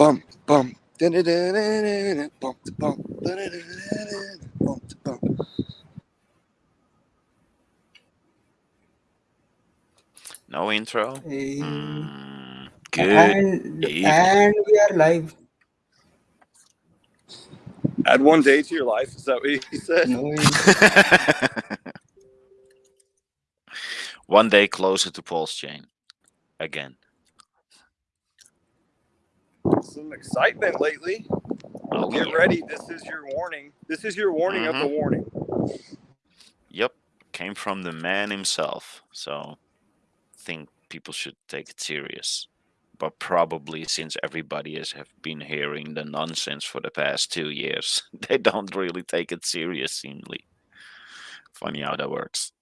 bum bum. Da-da-da-da-da-da, bum, da, da-da-da-da-da-da, bum, da. No intro. Hey. Mm, good. And evening. and we are live. Add one day to your life. Is that what he said? No, One day closer to Pulse Chain. Again. Some excitement lately. Oh, Get yeah. ready. This is your warning. This is your warning of the mm-hmm. warning. Yep. Came from the man himself. So I think people should take it serious. But probably since everybody has have been hearing the nonsense for the past two years, they don't really take it serious, seemingly. Funny how that works.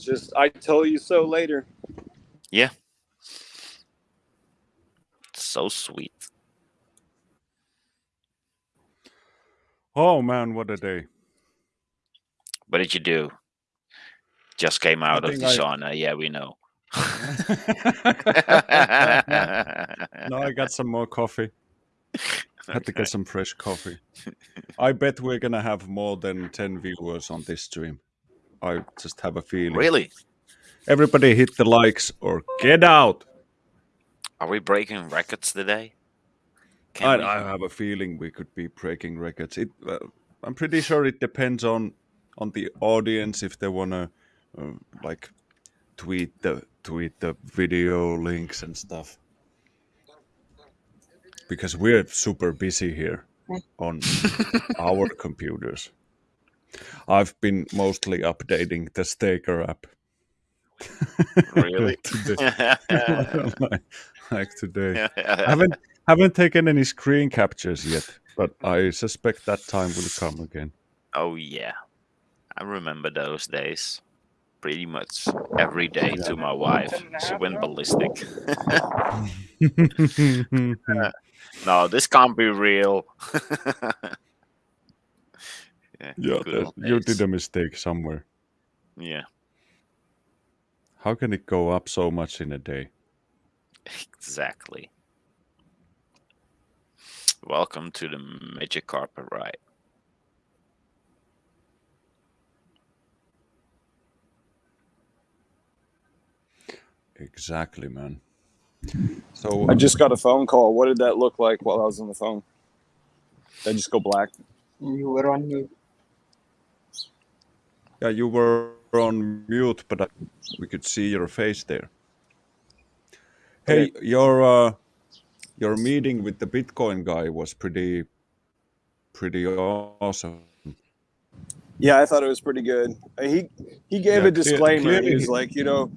It's just I tell you so later. Yeah. So sweet. Oh man, what a day! What did you do? Just came out of think the I- sauna. Yeah, we know. no, I got some more coffee. Had to get some fresh coffee. I bet we're gonna have more than ten viewers on this stream. I just have a feeling. Really? Everybody hit the likes or get out. Are we breaking records today? I, we? I have a feeling we could be breaking records. It, uh, I'm pretty sure it depends on on the audience if they wanna uh, like tweet the tweet the video links and stuff. Because we're super busy here on our computers. I've been mostly updating the Staker app. Really? today. like, like today. I haven't haven't taken any screen captures yet, but I suspect that time will come again. oh yeah, I remember those days. Pretty much every day to my wife. She went ballistic. no, this can't be real. Yeah, yeah, that- you did a mistake somewhere. Yeah, How can it go up so much in a day? exactly. Welcome to the Magic Carpet Ride. Exactly, man. So I just got a phone call. What did that look like while I was on the phone? Did I just go black? you were on mute. Yeah, you were on mute, but I, we could see your face there. Hey, your uh, your meeting with the Bitcoin guy was pretty pretty awesome. Yeah, I thought it was pretty good. Uh, He he gave Yeah, a disclaimer. clearly He was like, you know,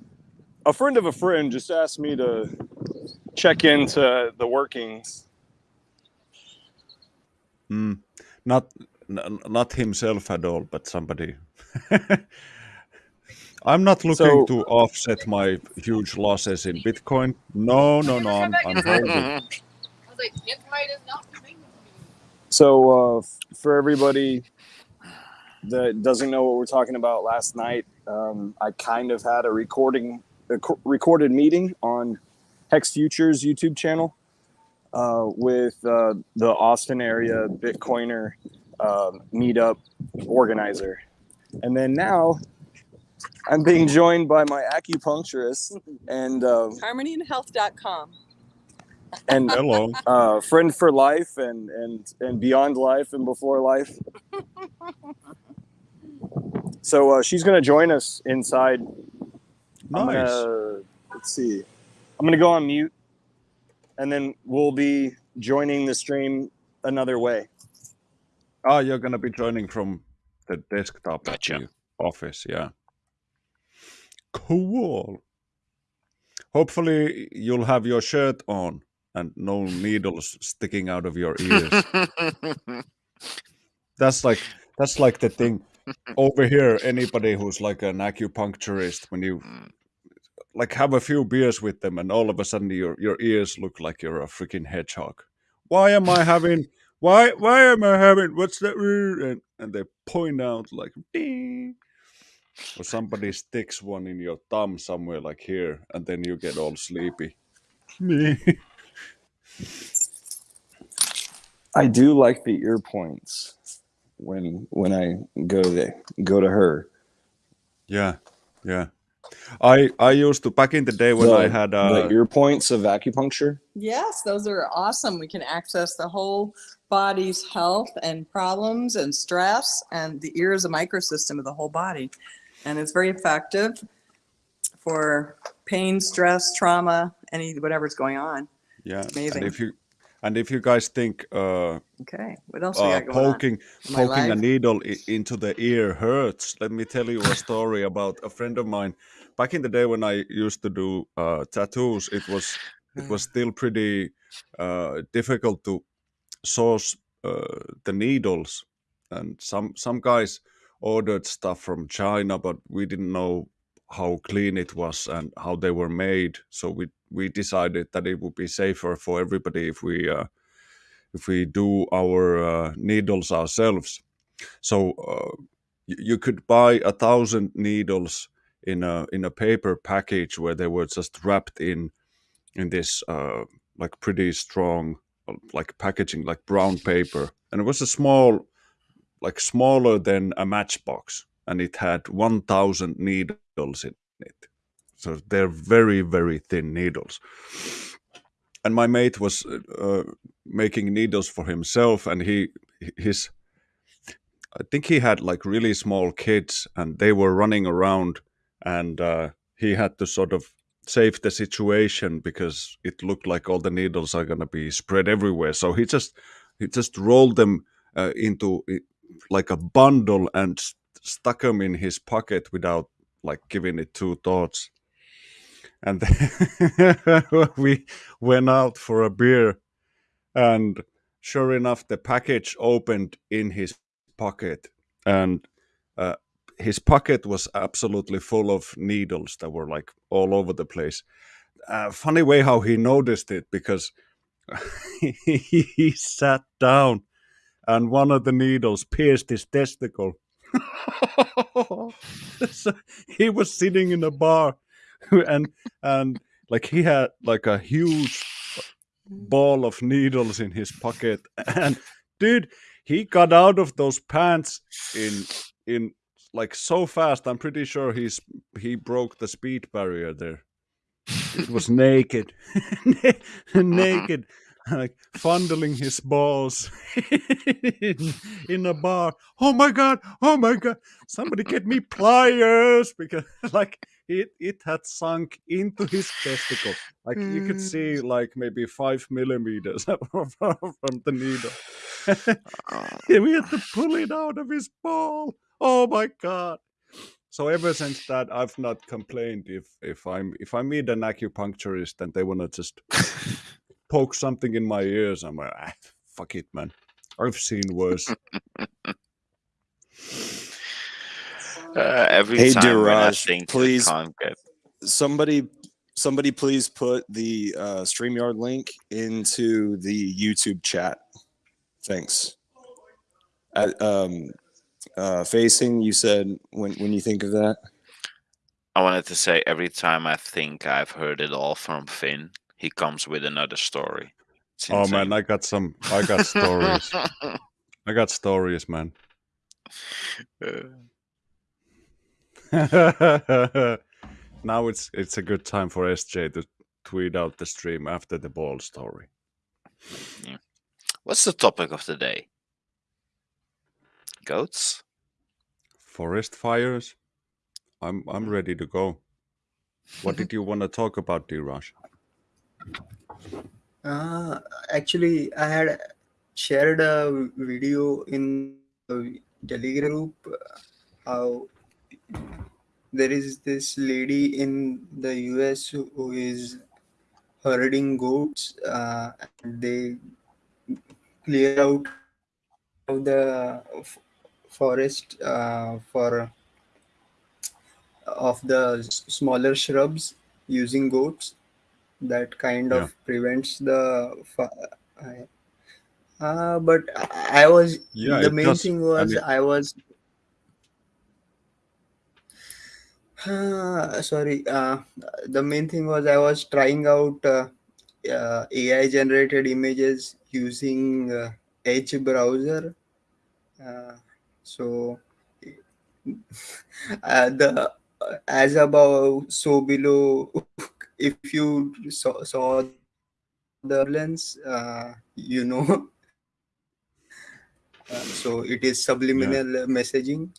a friend of a friend just asked me to check into the workings. Mm, not not himself at all, but somebody. I'm not looking So- to offset my huge losses in Bitcoin. No, no, no. I'm, I'm holding. I was like, Anthemite is not coming. So uh, for everybody that doesn't know what we're talking about, last night um, I kind of had a recording, a recorded meeting on Hex Futures YouTube channel uh, with uh, the Austin area Bitcoiner uh, meetup organizer, and then now I'm being joined by my acupuncturist and uh, harmonyandhealth.com. and Hello. uh, friend for life and and and beyond life and before life. so uh, she's gonna join us inside. I'm Nice. gonna, let's see. I'm gonna go on mute, and then we'll be joining the stream another way. Ah, you're gonna be joining from the desktop Gotcha. the office, yeah. Cool. Hopefully, you'll have your shirt on and no needles sticking out of your ears. that's like that's like the thing over here. Anybody who's like an acupuncturist, when you mm. like have a few beers with them, and all of a sudden your your ears look like you're a freaking hedgehog. Why am I having? Why why am I having? What's that? And and they point out like, "Ding." or somebody sticks one in your thumb somewhere like here, and then you get all sleepy. Me. I do like the ear points when when I go to go to her. yeah, yeah. I I used to back in the day when I The- had the uh, ear points of acupuncture. Yes, those are awesome. We can access the whole body's health and problems and stress, and the ear is a microsystem of the whole body. And it's very effective for pain, stress, trauma, any whatever's going on. yeah. amazing. And if you and if you guys think uh, Okay, what else we uh, got going poking poking a needle into the ear hurts. Let me tell you a story about a friend of mine. Back in the day when I used to do uh, tattoos, it was it was still pretty uh, difficult to source uh, the needles, and some some guys ordered stuff from China, but we didn't know how clean it was and how they were made. So we we decided that it would be safer for everybody if we uh, if we do our uh, needles ourselves. So uh, you could buy a thousand needles in a in a paper package where they were just wrapped in in this uh, like pretty strong like packaging like brown paper. And it was a small like smaller than a matchbox and it had 1000 needles in it. So they're very very thin needles. And my mate was uh, making needles for himself and he his i think he had like really small kids and they were running around and uh, he had to sort of save the situation because it looked like all the needles are going to be spread everywhere. So he just he just rolled them uh, into like a bundle and s- stuck them in his pocket without like giving it two thoughts. And we went out for a beer and sure enough the package opened in his pocket. And uh, his pocket was absolutely full of needles that were like all over the place. Uh, funny way how he noticed it because he sat down and one of the needles pierced his testicle. So he was sitting in a bar and and like he had like a huge ball of needles in his pocket. And dude he got out of those pants in in like so fast i'm pretty sure he's he broke the speed barrier there. It was naked naked like fondling his balls in, in a bar. Oh my god oh my god. Somebody get me pliers because like it it had sunk into his testicle. Like you could mm. see like maybe five millimeters from, the needle. Yeah, we had to pull it out of his ball oh my god so ever since that i've not complained if if i'm if i meet an acupuncturist and they want to just poke something in my ears i'm like ah, fuck it man i've seen worse Uh, every Hey, time when I think please- get Somebody, somebody, please put the uh, Streamyard link into the YouTube chat. Thanks. At, um, uh, facing, you said when when you think of that. I wanted to say every time I think I've heard it all from Finn, he comes with another story. Oh man i got some i got stories i got stories man Uh, now it's it's a good time for sj to tweet out the stream after the ball story yeah. What's the topic of the day? Goats? forest fires? I'm i'm ready to go. What did you want to talk about d-rush Uh, actually, I had shared a video in the Telegram group uh, how there is this lady in the US who who is herding goats uh, and they clear out of the f- forest uh, for of the smaller shrubs using goats that kind Yeah. of prevents the uh, but I I was Yeah, the main does. thing I was mean- I was Uh, sorry. Uh, the main thing was I was trying out uh, uh, AI generated images using uh, Edge browser. So uh, the uh, as above, so below. If you saw, saw the lens, uh, you know. Uh, so it is subliminal messaging.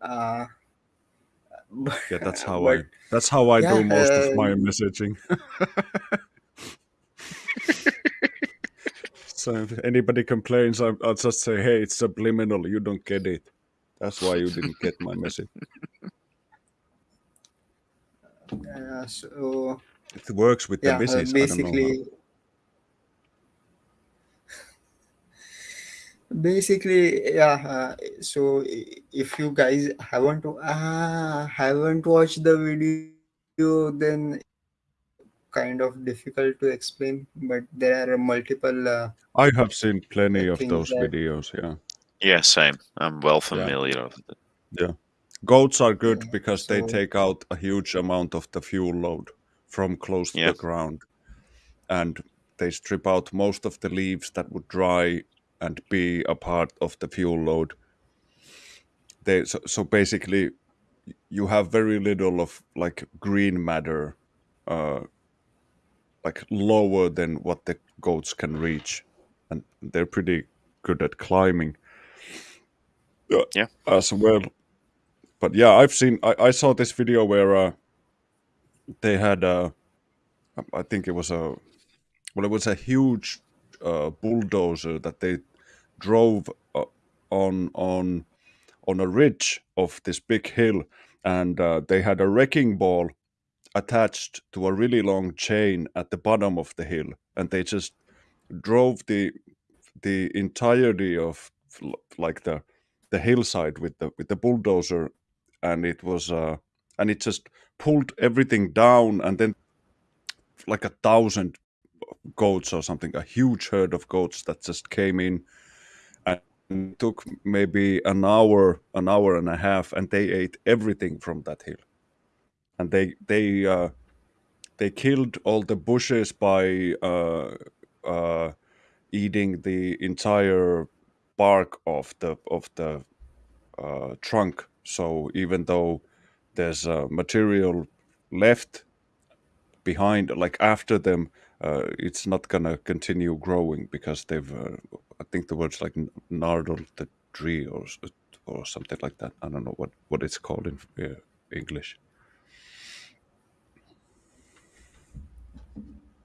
Uh, but, Yeah, that's how but I that's how I yeah, do most of my uh, messaging. So if anybody complains, I, I'll just say, "Hey, it's subliminal. You don't get it. That's why you didn't get my message." Yeah, so It works with the yeah, uh. I don't know basically, basically, yeah. Uh, so if you guys haven't uh, haven't watched the video, then kind of difficult to explain. But there are multiple uh, I have seen plenty of those that videos. Yeah, Yeah, same. I'm well yeah, familiar with it. yeah. Goats are good yeah. because they take out a huge amount of the fuel load from close to Yeah. the ground, and they strip out most of the leaves that would dry and be a part of the fuel load. They so, so basically you have very little of like green matter, uh, like lower than what the goats can reach, and they're pretty good at climbing uh, Yeah. as well. But yeah, I've seen. I, I saw this video where uh, they had. Uh, I think it was a. Well, it was a huge uh, bulldozer that they drove uh, on on on a ridge of this big hill, and uh, they had a wrecking ball attached to a really long chain at the bottom of the hill, and they just drove the the entirety of like the the hillside with the with the bulldozer, and it was uh, and it just pulled everything down, and then like a thousand goats or something, a huge herd of goats that just came in and took maybe an hour, an hour and a half, and they ate everything from that hill. And they they uh, they killed all the bushes by uh, uh, eating the entire bark of the of the uh, trunk. So even though there's uh, material left behind, like after them, uh, it's not gonna continue growing because they've. Uh, I think the word's like gnarled the tree or or something like that. I don't know what what it's called in uh, English.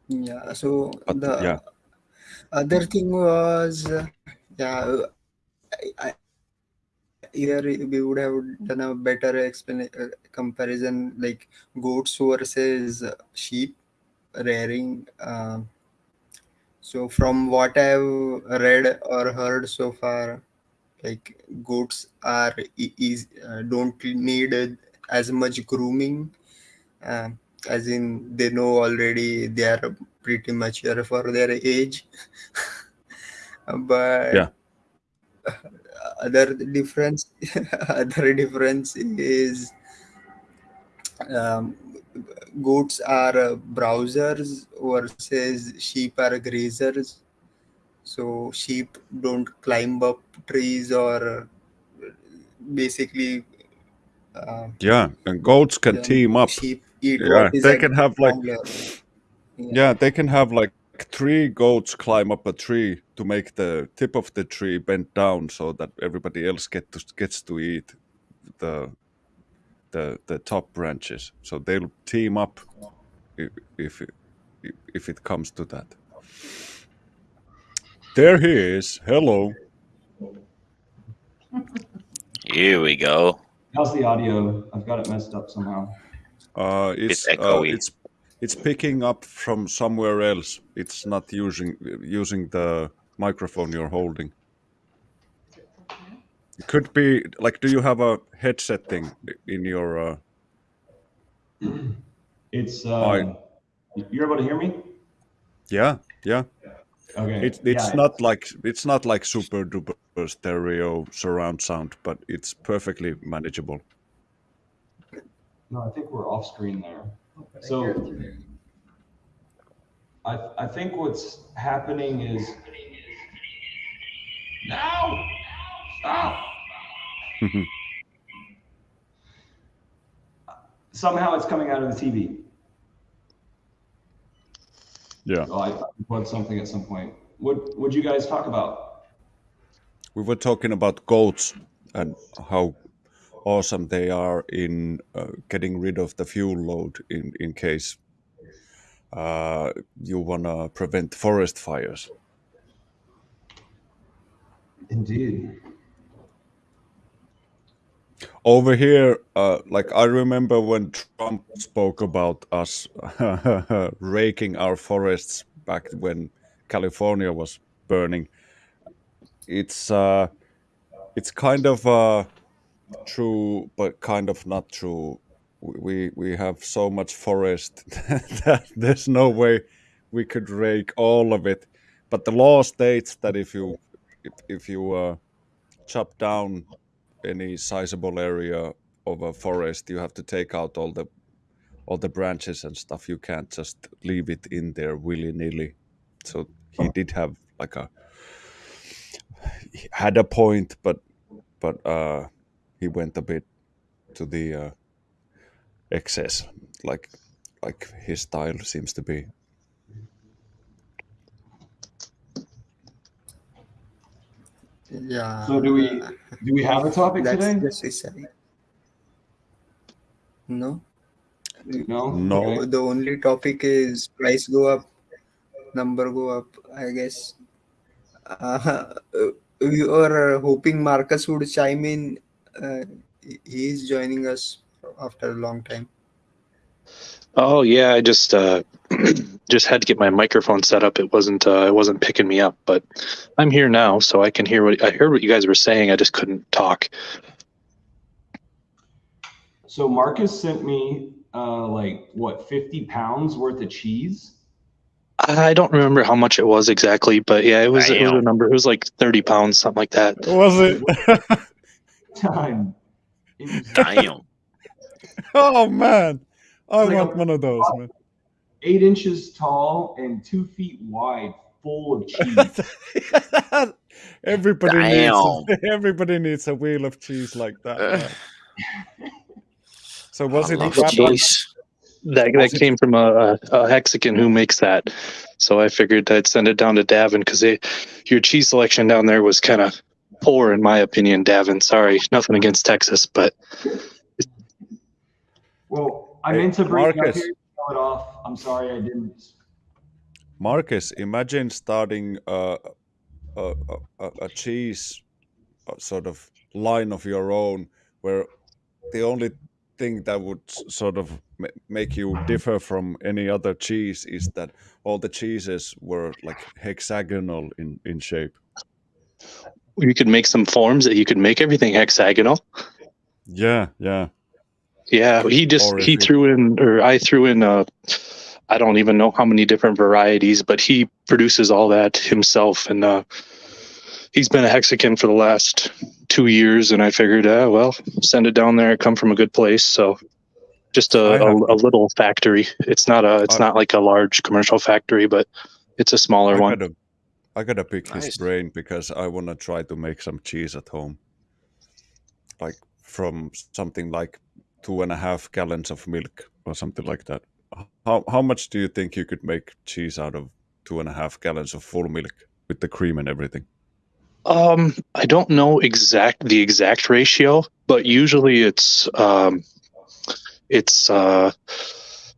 Yeah. So But the yeah, other thing was uh, yeah. I, I, here we would have done a better explanation uh, comparison like goats versus uh, sheep rearing. Um, so from what I've read or heard so far, like goats are is uh, don't need uh, as much grooming um, as in they know already they are pretty mature for their age but yeah, other difference other difference is um, goats are uh, browsers versus sheep are grazers so sheep don't climb up trees or basically uh, yeah. And goats can um, team up. sheep eat Yeah, what is they can have like yeah yeah, they can have like three goats climb up a tree to make the tip of the tree bend down so that everybody else get to, gets to eat the the the top branches. So they'll team up if if it, if it comes to that. There he is. Hello. Here we go. How's the audio? I've got it messed up somehow. Uh, Bit it's uh, it's it's picking up from somewhere else. It's not using using the microphone you're holding. It could be like, do you have a headset thing in your? Uh, It's I uh, you're able to hear me? yeah yeah. Okay. It, it's Yeah. not like it's not like super duper stereo surround sound, but it's perfectly manageable. No, I think we're off screen there. So I, I think what's happening is now stop. Somehow it's coming out of the TV. Yeah. So I plugged something at some point. What would you guys talk about? We were talking about goats and how awesome they are in uh, getting rid of the fuel load in, in case uh, you want to prevent forest fires. Indeed. Over here, uh, like I remember when Trump spoke about us raking our forests back when California was burning. It's uh, it's kind of uh, true, but kind of not true. We we have so much forest that there's no way we could rake all of it. But the law states that if you if, if you uh, chop down any sizable area of a forest, you have to take out all the all the branches and stuff. You can't just leave it in there willy nilly. So he did have like a had a point, but but uh, he went a bit to the uh, excess, like like his style seems to be. Yeah. So do we do we have a topic That's today? necessary. No. No. No. The only topic is price go up, number go up. I guess. Uh, we were hoping Marcus would chime in. Uh, he is joining us after a long time. Oh yeah, I just uh, just had to get my microphone set up. It wasn't uh, it wasn't picking me up, but I'm here now, so I can hear what I heard what you guys were saying. I just couldn't talk. So Marcus sent me uh, like what 50 pounds worth of cheese. I don't remember how much it was exactly, but yeah, it was it was a number. It was like thirty pounds, something like that. Was it? Time. It was Damn. oh man, I Like a- want one of those, man. eight inches tall and two feet wide, full of cheese. everybody Damn. needs everybody needs a wheel of cheese like that. So was I it love the wrapped- cheese. That that came from a, a, a Mexican who makes that, so I figured I'd send it down to Davin because your cheese selection down there was kind of poor in my opinion. Davin, sorry, nothing against Texas, but Well, I meant to bring up Marcus. here. It off. I'm sorry I didn't. Marcus, imagine starting a a, a, a cheese uh sort of line of your own, where the only thing that would sort of make you differ from any other cheese is that all the cheeses were like hexagonal in in shape. You could make some forms that you could make everything hexagonal. Yeah, yeah. Yeah, he just he threw in, or I threw in. Uh, I don't even know how many different varieties, but he produces all that himself, and uh, he's been a Hexican for the last two years. And I figured, uh, well, send it down there. I come from a good place, so just a, a, a little factory. It's not a, it's not like a large commercial factory, but it's a smaller I one. gotta, I gotta pick his brain because I wanna try to make some cheese at home, like from something like two and a half gallons of milk or something like that. How how much do you think you could make cheese out of two and a half gallons of full milk with the cream and everything? Um, I don't know exact the exact ratio, but usually it's um, it's uh,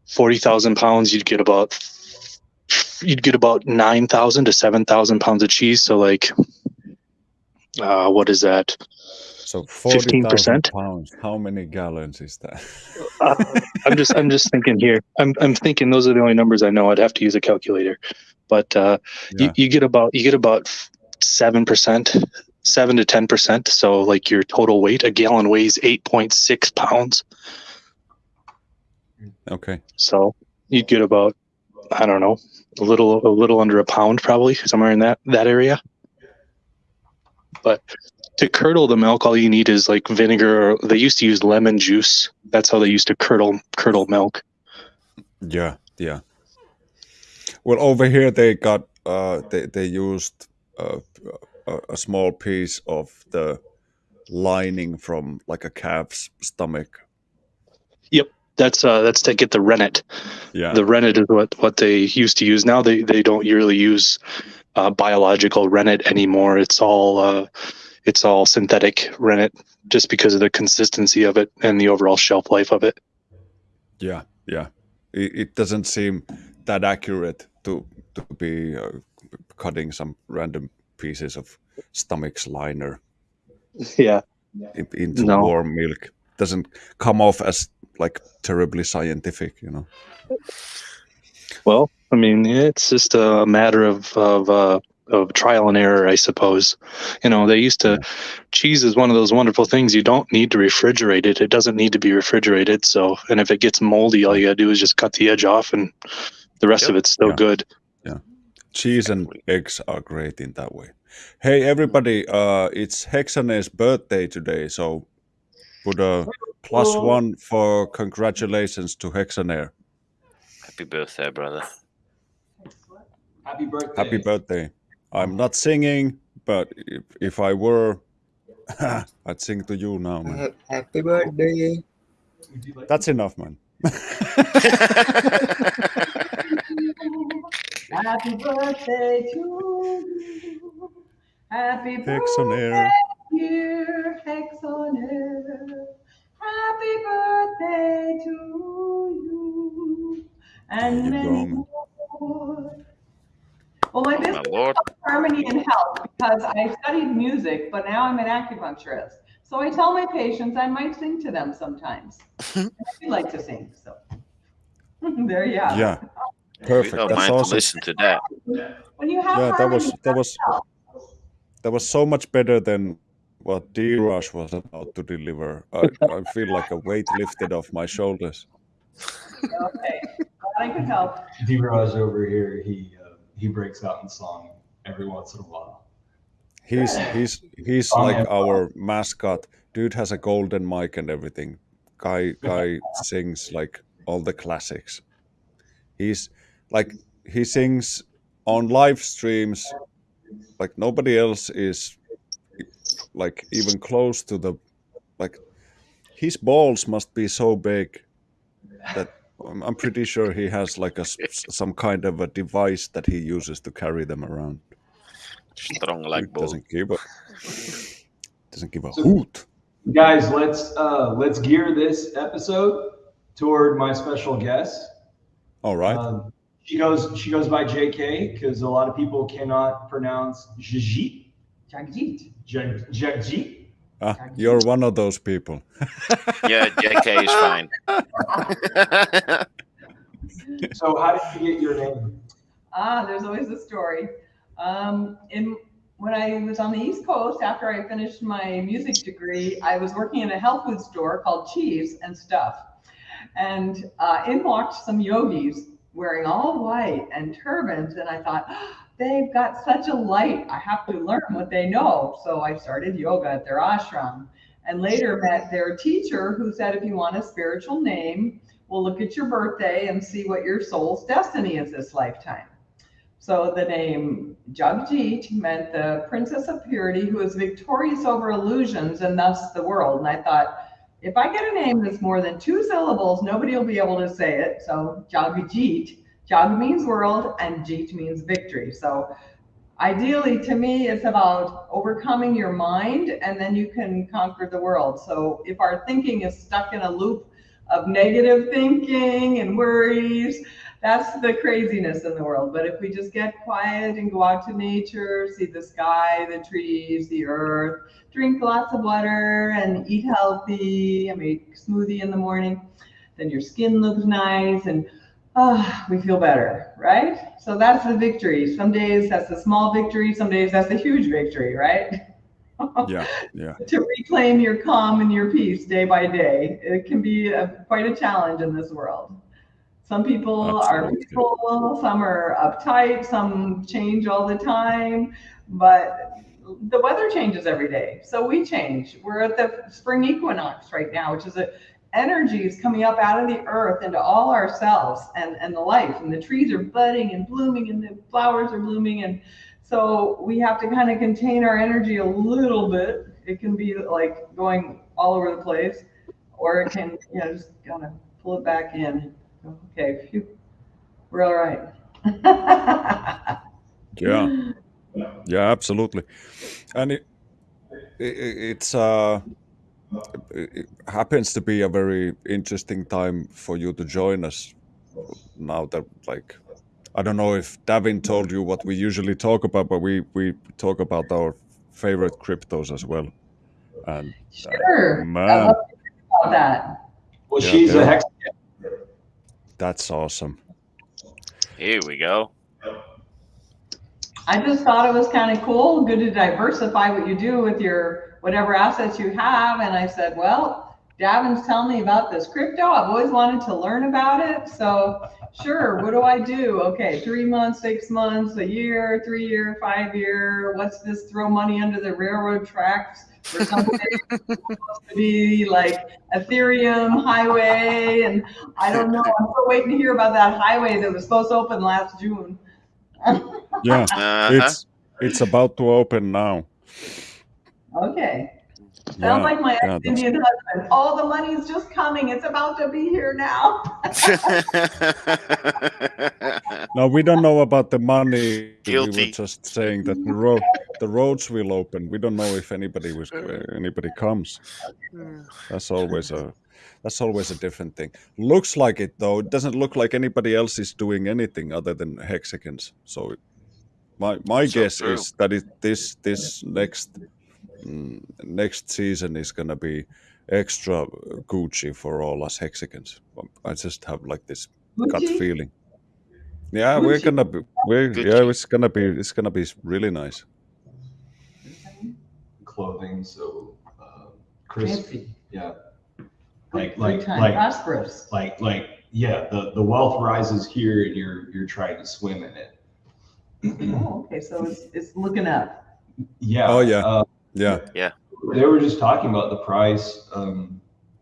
forty thousand pounds. You'd get about you'd get about nine thousand to seven thousand pounds of cheese. So like, uh, what is that? So forty thousand 15%? pounds. How many gallons is that? Uh, I'm just I'm just thinking here. I'm I'm thinking those are the only numbers I know. I'd have to use a calculator, but uh, Yeah. you, you get about you get about seven percent, seven to ten percent. So like your total weight, a gallon weighs eight point six pounds. Okay. So you'd get about I don't know a little a little under a pound probably somewhere in that that area. But to curdle the milk, all you need is like vinegar. Or they used to use lemon juice. That's how they used to curdle curdle milk. Yeah, yeah. Well, over here they got uh, they they used uh, a, a small piece of the lining from like a calf's stomach. That's uh, that's to get the rennet. Yeah, The rennet is what what they used to use. Now they they don't really use uh, biological rennet anymore. It's all uh, it's all synthetic rennet, just because of the consistency of it and the overall shelf life of it. yeah, yeah. It, it doesn't seem that accurate to to be uh, cutting some random pieces of stomach's liner Yeah. into No. warm milk. Doesn't come off as like terribly scientific, you know. Well, I mean, it's just a matter of of uh, of trial and error, I suppose. You know, they used to cheese is one of those wonderful things. You don't need to refrigerate it. It doesn't need to be refrigerated. So, and if it gets moldy, all you gotta do is just cut the edge off, and the rest Yep. of it's still Yeah. good. Yeah, cheese and eggs are great in that way. Hey everybody, uh it's Hexane's birthday today, so put a plus one for congratulations to Hexaner. Happy birthday, brother. Happy birthday. Happy birthday. I'm not singing, but if, if I were I'd sing to you now, man. Happy birthday. Would you like That's enough, man. Happy birthday to you. Happy Hex on birthday, air. dear Hex on air. Happy birthday to you. And There you many go, more. Well, my My business lord. is harmony and health because I studied music, but now I'm an acupuncturist. So I tell my patients I might sing to them sometimes. And I do like to sing, so there you are. it. Yeah. We Perfect. don't That's mind to awesome. listen to that. When you have Yeah, that was that was that was so much better than what D Rush was about to deliver. I, I feel like a weight lifted off my shoulders. Okay, I could help. D-Raj over here, he uh, he breaks out in song every once in a while. He's he's he's like yeah. our mascot. Dude has a golden mic and everything. Guy guy sings like all the classics. He's like he sings on live streams like nobody else is like even close to the like his balls must be so big that I'm, I'm pretty sure he has like a some kind of a device that he uses to carry them around. Strong Dude like bull. doesn't give a doesn't give a So- hoot. Guys, let's uh, let's gear this episode toward my special guest. All right. Um, she goes she goes by JK because a lot of people cannot pronounce Jajit. Jagjit. Jag- Jagjit. ah, you're one of those people. Yeah, JK is fine. So how did you get your name? Ah, there's always a story. Um, in when I was on the East Coast after I finished my music degree, I was working in a health food store called Cheese and Stuff, and uh, in walked some yogis wearing all white and turbans, and I thought. "Ah, They've got such a light. I have to learn what they know. So I started yoga at their ashram and later met their teacher who said, if you want a spiritual name, we'll look at your birthday and see what your soul's destiny is this lifetime. So the name Jagjit meant the princess of purity who is victorious over illusions and thus the world. And I thought, if I get a name that's more than two syllables, nobody will be able to say it. So Jagjit, Jag means world and Jeet means victory. So ideally to me it's about overcoming your mind and then you can conquer the world so if our thinking is stuck in a loop of negative thinking and worries that's the craziness in the world but if we just get quiet and go out to nature see the sky the trees the earth drink lots of water and eat healthy and make smoothie in the morning then your skin looks nice and ah, we feel better, right? So that's the victory. Some days that's a small victory, some days that's a huge victory, right? Yeah, yeah. to reclaim your calm and your peace day by day, it can be a, quite a challenge in this world. Some people are Absolutely. peaceful, some are uptight, some change all the time, but the weather changes every day, so we change. We're at the spring equinox right now, which is a energy is coming up out of the earth into all ourselves and and the life, and the trees are budding and blooming, and the flowers are blooming, and so we have to kind of contain our energy a little bit. It can be like going all over the place, or it can, you know, just kind of pull it back in. Okay, phew, we're all right. Yeah, yeah, absolutely. And it, it it's uh it happens to be a very interesting time for you to join us now that like I don't know if Davin told you what we usually talk about, but we we talk about our favorite cryptos as well. And uh, Sure. I man, love about that. Well, Yeah, she's yeah. a hex. that's awesome. Here we go. I just thought it was kind of cool, good to diversify what you do with your whatever assets you have. And I said, well, Davin's telling me about this crypto. I've always wanted to learn about it. So sure, what do I do? Okay, three months, six months, a year, three year, five year. What's this throw money under the railroad tracks for something supposed to be like Ethereum highway? And I don't know. I'm still waiting to hear about that highway that was supposed to open last June. Yeah, Uh-huh. it's it's about to open now. Okay. Sounds Yeah, like my yeah, ex-Indian husband. Oh, the money's just coming. It's about to be here now. No, we don't know about the money. Guilty. We Guilty. were just saying that the road, the roads will open. We don't know if anybody was anybody comes. That's always a that's always a different thing. Looks like it though. It doesn't look like anybody else is doing anything other than hexagons. So my my So guess true. is that it, this this next mm, next season is gonna be extra Gucci for all us hexagons. I just have like this gut feeling. Yeah, we're gonna be. We're yeah, it's gonna be. It's gonna be really nice. clothing, so uh, crisp. Fancy. Yeah. Like like like prosperous. like like yeah. The the wealth rises here, and you're you're trying to swim in it. Oh, okay. So it's it's looking up. Yeah. Oh, yeah. Uh, Yeah, Yeah. they were just talking about the price um,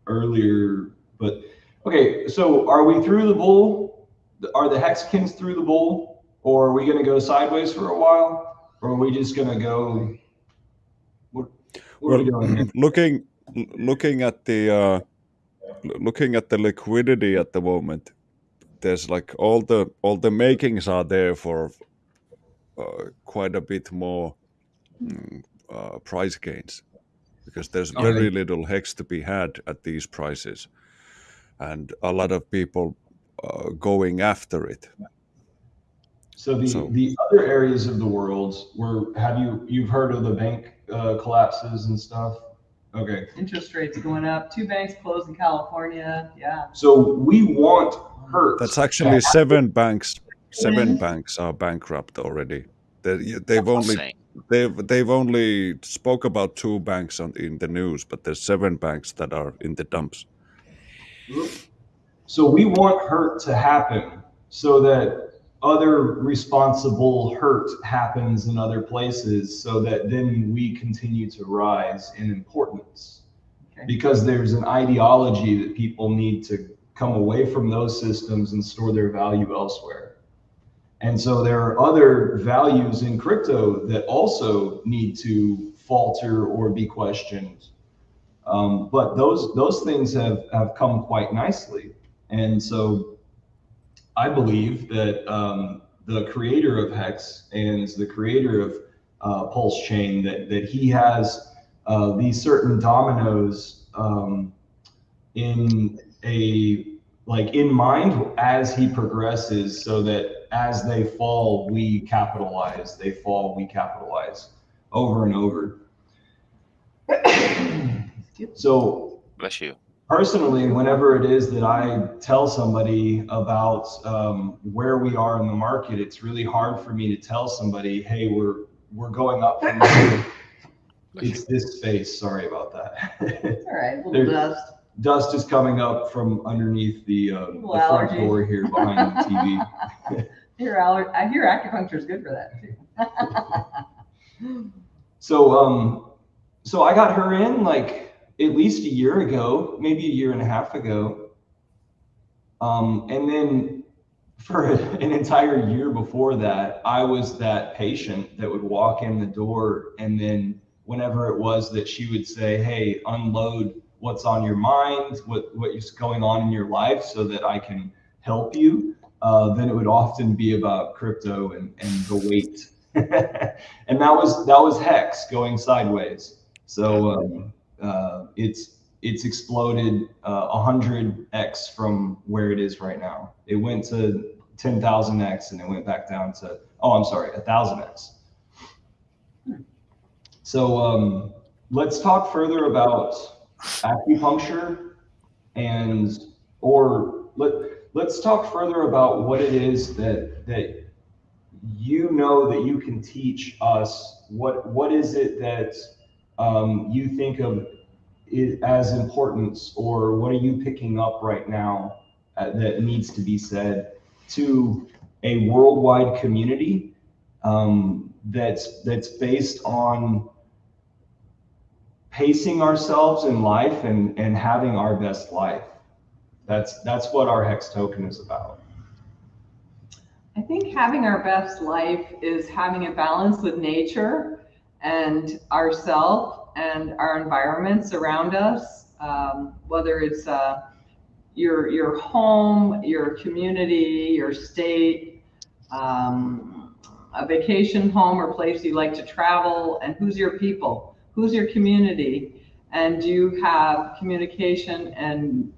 earlier, but okay. So are we through the bull? Are the hexagons through the bull, or are we going to go sideways for a while, or are we just going to go? What, what are we well, doing here? looking looking at the uh, looking at the liquidity at the moment, there's like all the all the makings are there for uh, quite a bit more mm, uh, price gains because there's Okay. very little hex to be had at these prices, and a lot of people uh, going after it. So the So- the other areas of the world where have you you've heard of the bank uh, collapses and stuff? Okay, Interest rates going up. Two banks closed in California. Yeah. so we want hurt. That's actually seven banks. Seven banks are bankrupt already. They, they've only Insane. They've they've only spoke about two banks on in the news, but there's seven banks that are in the dumps. So we want hurt to happen so that other responsible hurt happens in other places so that then we continue to rise in importance. Okay. Because there's an ideology that people need to come away from those systems and store their value elsewhere. And so there are other values in crypto that also need to falter or be questioned. Um, but those those things have have come quite nicely. And so I believe that um, the creator of Hex and the creator of uh, Pulse Chain, that, that he has uh, these certain dominoes um, in a like in mind as he progresses so that as they fall, we capitalize, they fall, we capitalize over and over. so Bless you. personally, whenever it is that I tell somebody about um, where we are in the market, it's really hard for me to tell somebody, "Hey, we're we're going up from here." It's this space. Sorry about that. All right. A little There- dust. Dust is coming up from underneath the, uh, the front door here behind the TV. Your aller- I hear acupuncture is good for that too. so um, so I got her in like at least a year ago, maybe a year and a half ago. Um, and then for an entire year before that, I was that patient that would walk in the door and then whenever it was that she would say, Hey, unload what's on your mind, what, what is going on in your life so that I can help you. Uh, then it would often be about crypto and, and the weight. and that was, that was hex going sideways. So, um, uh, it's, it's exploded uh, 100x from where it is right now. It went to 10,000x and it went back down to, oh, I'm sorry, 1,000x. So um, let's talk further about acupuncture and, or let, let's talk further about what it is that, that you know that you can teach us. What, what is it that um, you think of as importance or what are you picking up right now uh, that needs to be said to a worldwide community um, that's that's based on pacing ourselves in life and and having our best life that's that's what our hex token is about. I think having our best life is having a balance with nature and ourself and our environments around us, um, whether it's uh, your your home, your community, your state, um, a vacation home or place you like to travel, and who's your people, who's your community, and do you have communication and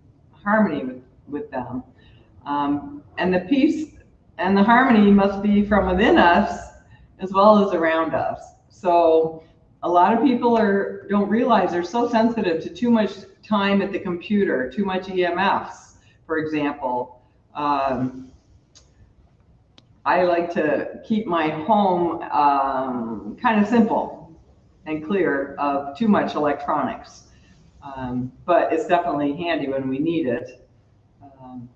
harmony with, with them. Um, and the peace and the harmony must be from within us as well as around us. So a lot of people are don't realize they're so sensitive to too much time at the computer, too much EMFs, for example. Um, I like to keep my home um, kind of simple and clear of too much electronics. Um, but it's definitely handy when we need it. Um,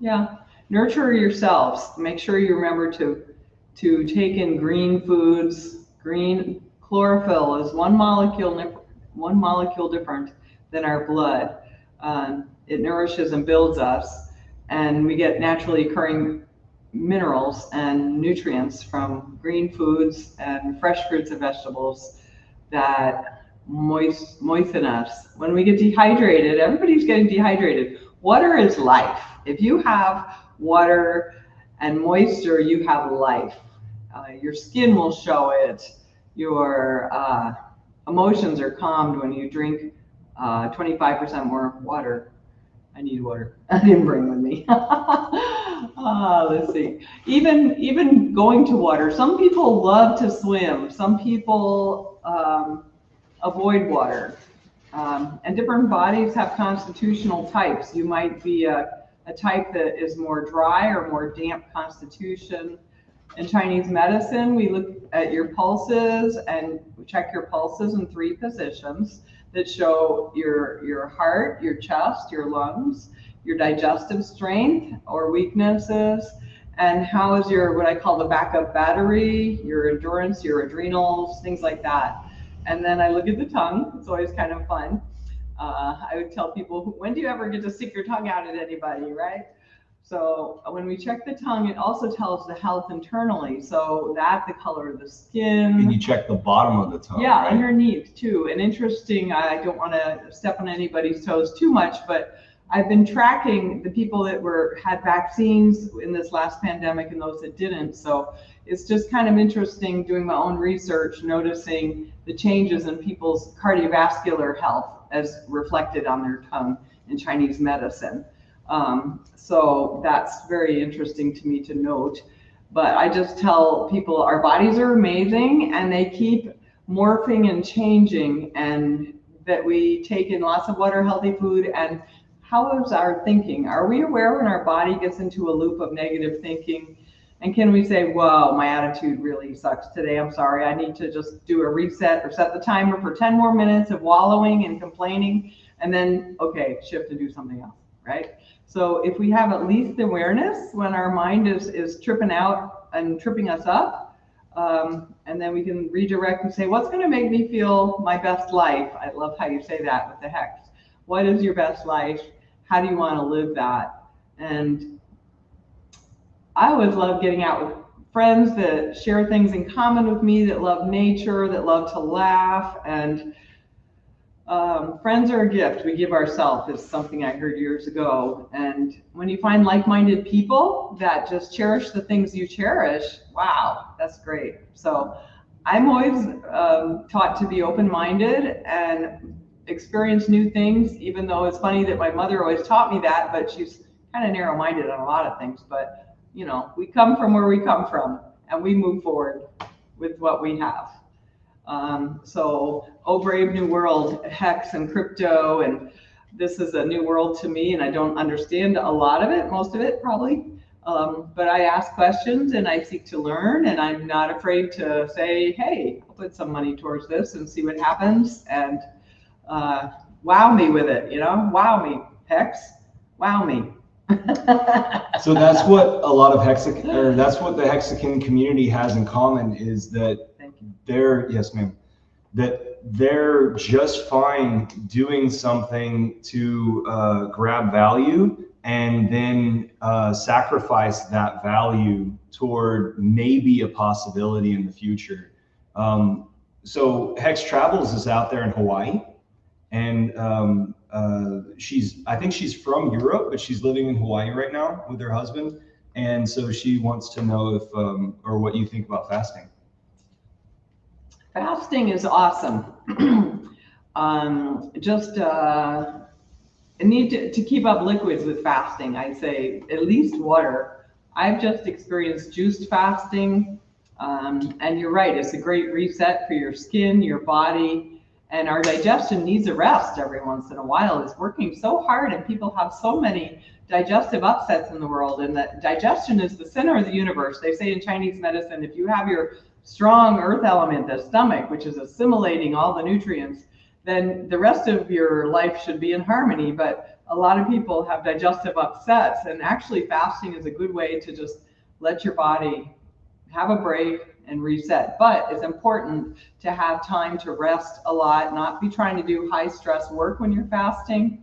yeah, nurture yourselves. Make sure you remember to to take in green foods. Green chlorophyll is one molecule one molecule different than our blood. Um, it nourishes and builds us, and we get naturally occurring minerals and nutrients from green foods and fresh fruits and vegetables that moist, moisten us. When we get dehydrated, everybody's getting dehydrated. Water is life. If you have water and moisture, you have life. Uh, your skin will show it. Your uh, emotions are calmed when you drink 25% uh, more water. I need water. I didn't bring with me. uh, let's see. Even even going to water. Some people love to swim. Some people um, avoid water. Um, and different bodies have constitutional types. You might be a, a type that is more dry or more damp constitution. In Chinese medicine, we look at your pulses and check your pulses in three positions that show your, your heart, your chest, your lungs, your digestive strength or weaknesses, and how is your, what I call the backup battery, your endurance, your adrenals, things like that. And then I look at the tongue. It's always kind of fun. Uh, I would tell people, when do you ever get to stick your tongue out at anybody, right? So uh, when we check the tongue, it also tells the health internally. So that the color of the skin. And you check the bottom of the tongue. Yeah, right? underneath too. And interesting, I don't want to step on anybody's toes too much, but I've been tracking the people that were had vaccines in this last pandemic and those that didn't. So it's just kind of interesting doing my own research, noticing the changes in people's cardiovascular health as reflected on their tongue in Chinese medicine. Um, so that's very interesting to me to note. But I just tell people our bodies are amazing and they keep morphing and changing, and that we take in lots of water, healthy food, and how is our thinking? Are we aware when our body gets into a loop of negative thinking? And can we say, whoa, my attitude really sucks today. I'm sorry. I need to just do a reset or set the timer for 10 more minutes of wallowing and complaining. And then, okay, shift and do something else, right? So if we have at least awareness when our mind is, is tripping out and tripping us up, um, and then we can redirect and say, what's going to make me feel my best life? I love how you say that with the hex. What is your best life? How do you want to live that? And I always love getting out with friends that share things in common with me, that love nature, that love to laugh. And um, friends are a gift we give ourselves, is something I heard years ago. And when you find like minded people that just cherish the things you cherish, wow, that's great. So I'm always um, taught to be open minded and experience new things, even though it's funny that my mother always taught me that, but she's kind of narrow minded on a lot of things. But, you know, we come from where we come from and we move forward with what we have. Um, so, oh, brave new world, hex and crypto, and this is a new world to me, and I don't understand a lot of it, most of it probably. Um, but I ask questions and I seek to learn, and I'm not afraid to say, hey, I'll put some money towards this and see what happens, and uh, wow me with it, you know, wow me, hex, wow me. so that's what a lot of Hexagon, or that's what the Hexican community has in common is that they're, yes, ma'am, that they're just fine doing something to uh, grab value and then uh, sacrifice that value toward maybe a possibility in the future. Um, so Hex Travels is out there in Hawaii, and um, uh, she's I think she's from Europe, but she's living in Hawaii right now with her husband, and so she wants to know if um, or what you think about fasting. Fasting is awesome. um, just uh, need to, to keep up liquids with fasting. I'd say at least water. I've just experienced juiced fasting, um, and you're right. It's a great reset for your skin, your body, and our digestion needs a rest every once in a while. It's working so hard, and people have so many digestive upsets in the world. And that digestion is the center of the universe. They say in Chinese medicine, if you have your strong earth element, the stomach, which is assimilating all the nutrients, then the rest of your life should be in harmony. But a lot of people have digestive upsets, and actually, fasting is a good way to just let your body have a break and reset. But it's important to have time to rest a lot, not be trying to do high stress work when you're fasting.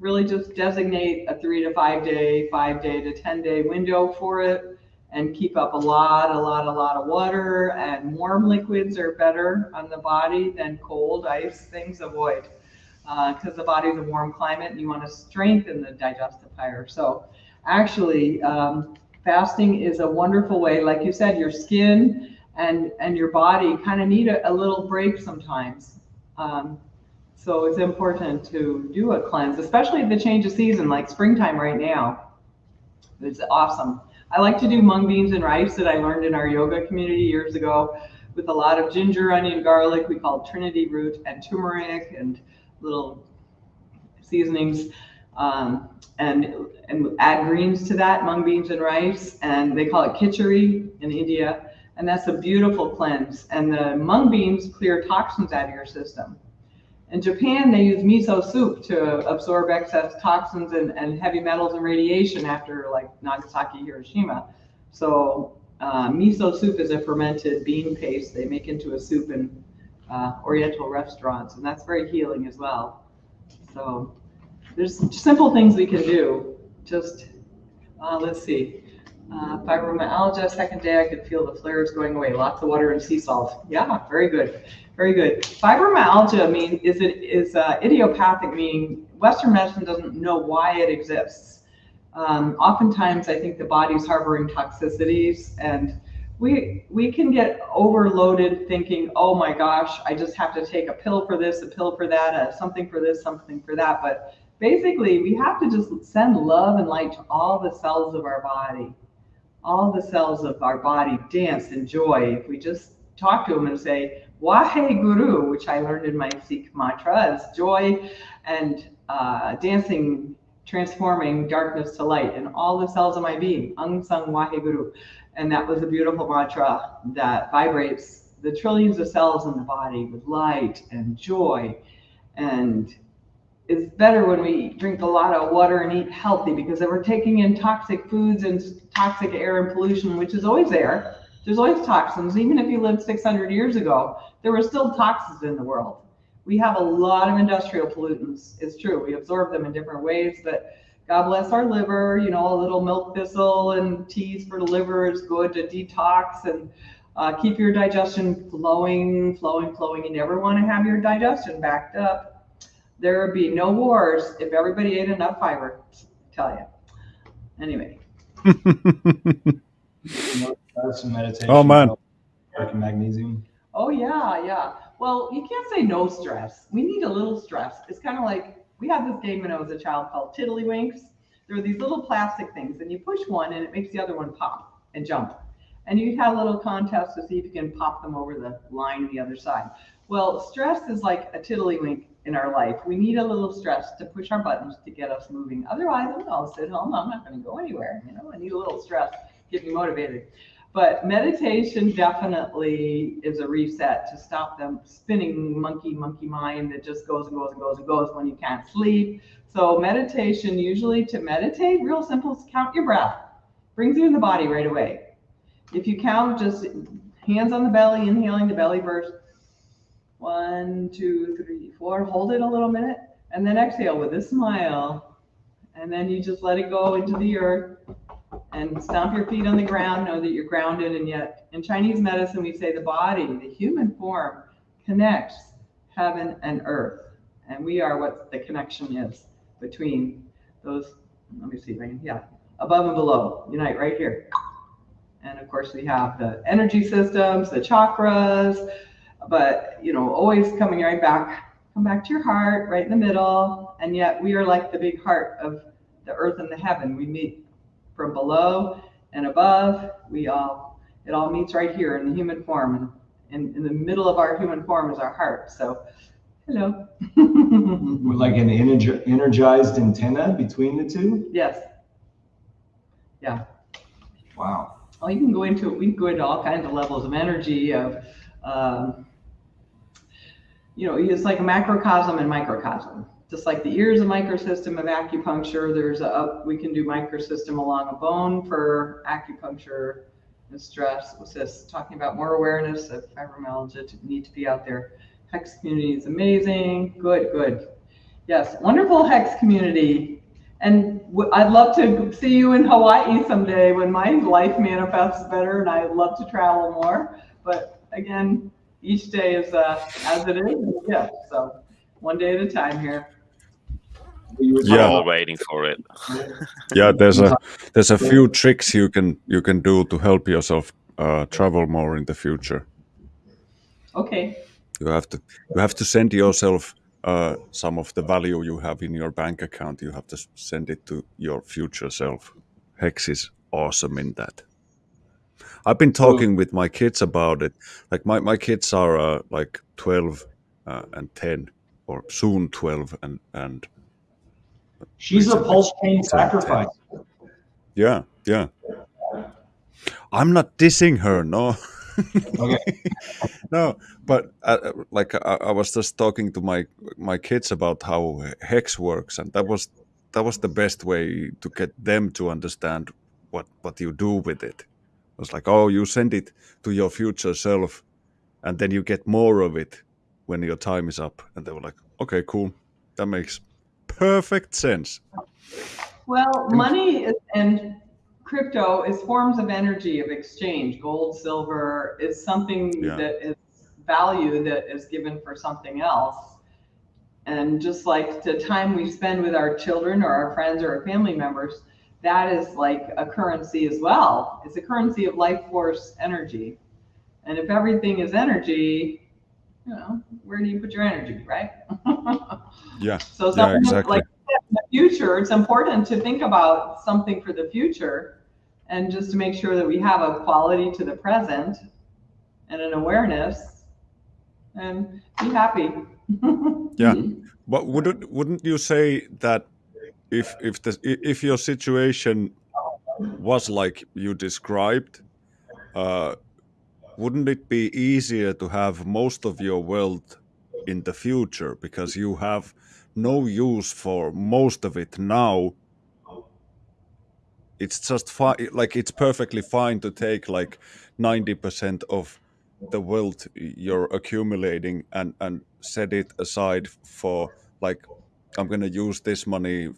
Really just designate a three to five day, five day to 10 day window for it and keep up a lot, a lot, a lot of water. And warm liquids are better on the body than cold ice things. Avoid because uh, the body's a warm climate and you want to strengthen the digestive fire. So actually, um, fasting is a wonderful way. Like you said, your skin and and your body kind of need a, a, little break sometimes. Um, so it's important to do a cleanse, especially the change of season, like springtime right now. It's awesome. I like to do mung beans and rice that I learned in our yoga community years ago with a lot of ginger, onion, garlic. We call it Trinity root and turmeric and little seasonings. Um, and, and add greens to that, mung beans and rice. And they call it khichdi in India. And that's a beautiful cleanse. And the mung beans clear toxins out of your system. In Japan, they use miso soup to absorb excess toxins and, and heavy metals and radiation after like Nagasaki, Hiroshima. So uh, miso soup is a fermented bean paste they make into a soup in uh, Oriental restaurants, and that's very healing as well. So there's simple things we can do. Just uh, let's see. Uh, fibromyalgia, second day, I could feel the flares going away. Lots of water and sea salt. Yeah, very good. Very good. Fibromyalgia I mean is it is uh, idiopathic, meaning Western medicine doesn't know why it exists. Um, oftentimes, I think the body's harboring toxicities, and we we can get overloaded thinking, oh my gosh, I just have to take a pill for this, a pill for that, something for this, something for that. But basically, we have to just send love and light to all the cells of our body. All the cells of our body dance in joy. If we just talk to them and say, Wahe Guru, which I learned in my Sikh mantra, is joy and uh, dancing, transforming darkness to light in all the cells of my being. Ang Sang Wahe Guru. And that was a beautiful mantra that vibrates the trillions of cells in the body with light and joy. And it's better when we drink a lot of water and eat healthy because if we're taking in toxic foods and toxic air and pollution, which is always there, There's always toxins. Even if you lived 600 years ago, there were still toxins in the world. We have a lot of industrial pollutants. It's true. We absorb them in different ways, but God bless our liver. You know, a little milk thistle and teas for the liver is good to detox and uh, keep your digestion flowing, flowing, flowing. You never want to have your digestion backed up. There would be no wars if everybody ate enough fiber. I tell you. Anyway, Oh, man. Magnesium. Oh yeah, yeah. Well, you can't say no stress. We need a little stress. It's kind of like we had this game when I was a child called Tiddlywinks. There were these little plastic things, and you push one, and it makes the other one pop and jump. And you'd have a little contest to see if you can pop them over the line on the other side. Well, stress is like a tiddlywink in our life. We need a little stress to push our buttons to get us moving. Otherwise, I'll sit home. I'm not going to go anywhere. You know, I need a little stress, to get me motivated. But meditation definitely is a reset to stop them spinning monkey, monkey mind that just goes and goes and goes and goes when you can't sleep. So meditation, usually to meditate, real simple, is count your breath. Brings you in the body right away. If you count just hands on the belly, inhaling the belly burst. One, two, three, four. Hold it a little minute and then exhale with a smile. And then you just let it go into the earth and stomp your feet on the ground. Know that you're grounded. And yet, in Chinese medicine, we say the body, the human form, connects heaven and earth. And we are what the connection is between those. Let me see yeah, above and below. Unite right here. And of course, we have the energy systems, the chakras, but you know, always coming right back, come back to your heart, right in the middle. And yet, we are like the big heart of the earth and the heaven. We meet from below and above. We all, it all meets right here in the human form. And in, in the middle of our human form is our heart. So, hello. With like an energi- energized antenna between the two. yes. Yeah. Wow. Well, you can go into we can go into all kinds of levels of energy of, um, you know, it's like a macrocosm and microcosm. Just like the ear is a microsystem of acupuncture, there's a we can do microsystem along a bone for acupuncture and stress. Was this talking about more awareness of fibromyalgia to need to be out there? Hex community is amazing. Good, good. Yes, wonderful Hex community. And I'd love to see you in Hawaii someday when my life manifests better and I'd love to travel more. But again, each day is uh, as it is. Yeah. So one day at a time here. You were We're Yeah. all waiting for it. yeah there's a there's a few tricks you can you can do to help yourself uh, travel more in the future Okay. you have to you have to send yourself uh, some of the value you have in your bank account you have to send it to your future self hex is awesome in that i've been talking with my kids about it. Like my, my kids are uh, like 12 uh, and 10 or soon 12 and and She's a Pulse Chain sacrifice. yeah yeah. I'm not dissing her no. Okay. no but uh, like I, I was just talking to my my kids about how hex works and that was that was the best way to get them to understand what what you do with it it was like oh you send it to your future self and then you get more of it when your time is up and they were like okay cool that makes perfect sense Well, money is, and crypto is forms of energy of exchange. Gold, silver is something Yeah. that is value that is given for something else. And just like the time we spend with our children or our friends or our family members, that is like a currency as well. It's a currency of life force energy. And if everything is energy, you know, where do you put your energy, right? yeah So Yeah, something exactly. like the future, it's important to think about something for the future and just to make sure that we have a quality to the present and an awareness and be happy. Yeah. But wouldn't wouldn't you say that if if the if your situation was like you described, uh, wouldn't it be easier to have most of your wealth in the future? Because you have no use for most of it now. It's just fine like it's perfectly fine to take like 90% of the wealth you're accumulating and and set it aside for like i'm going to use this money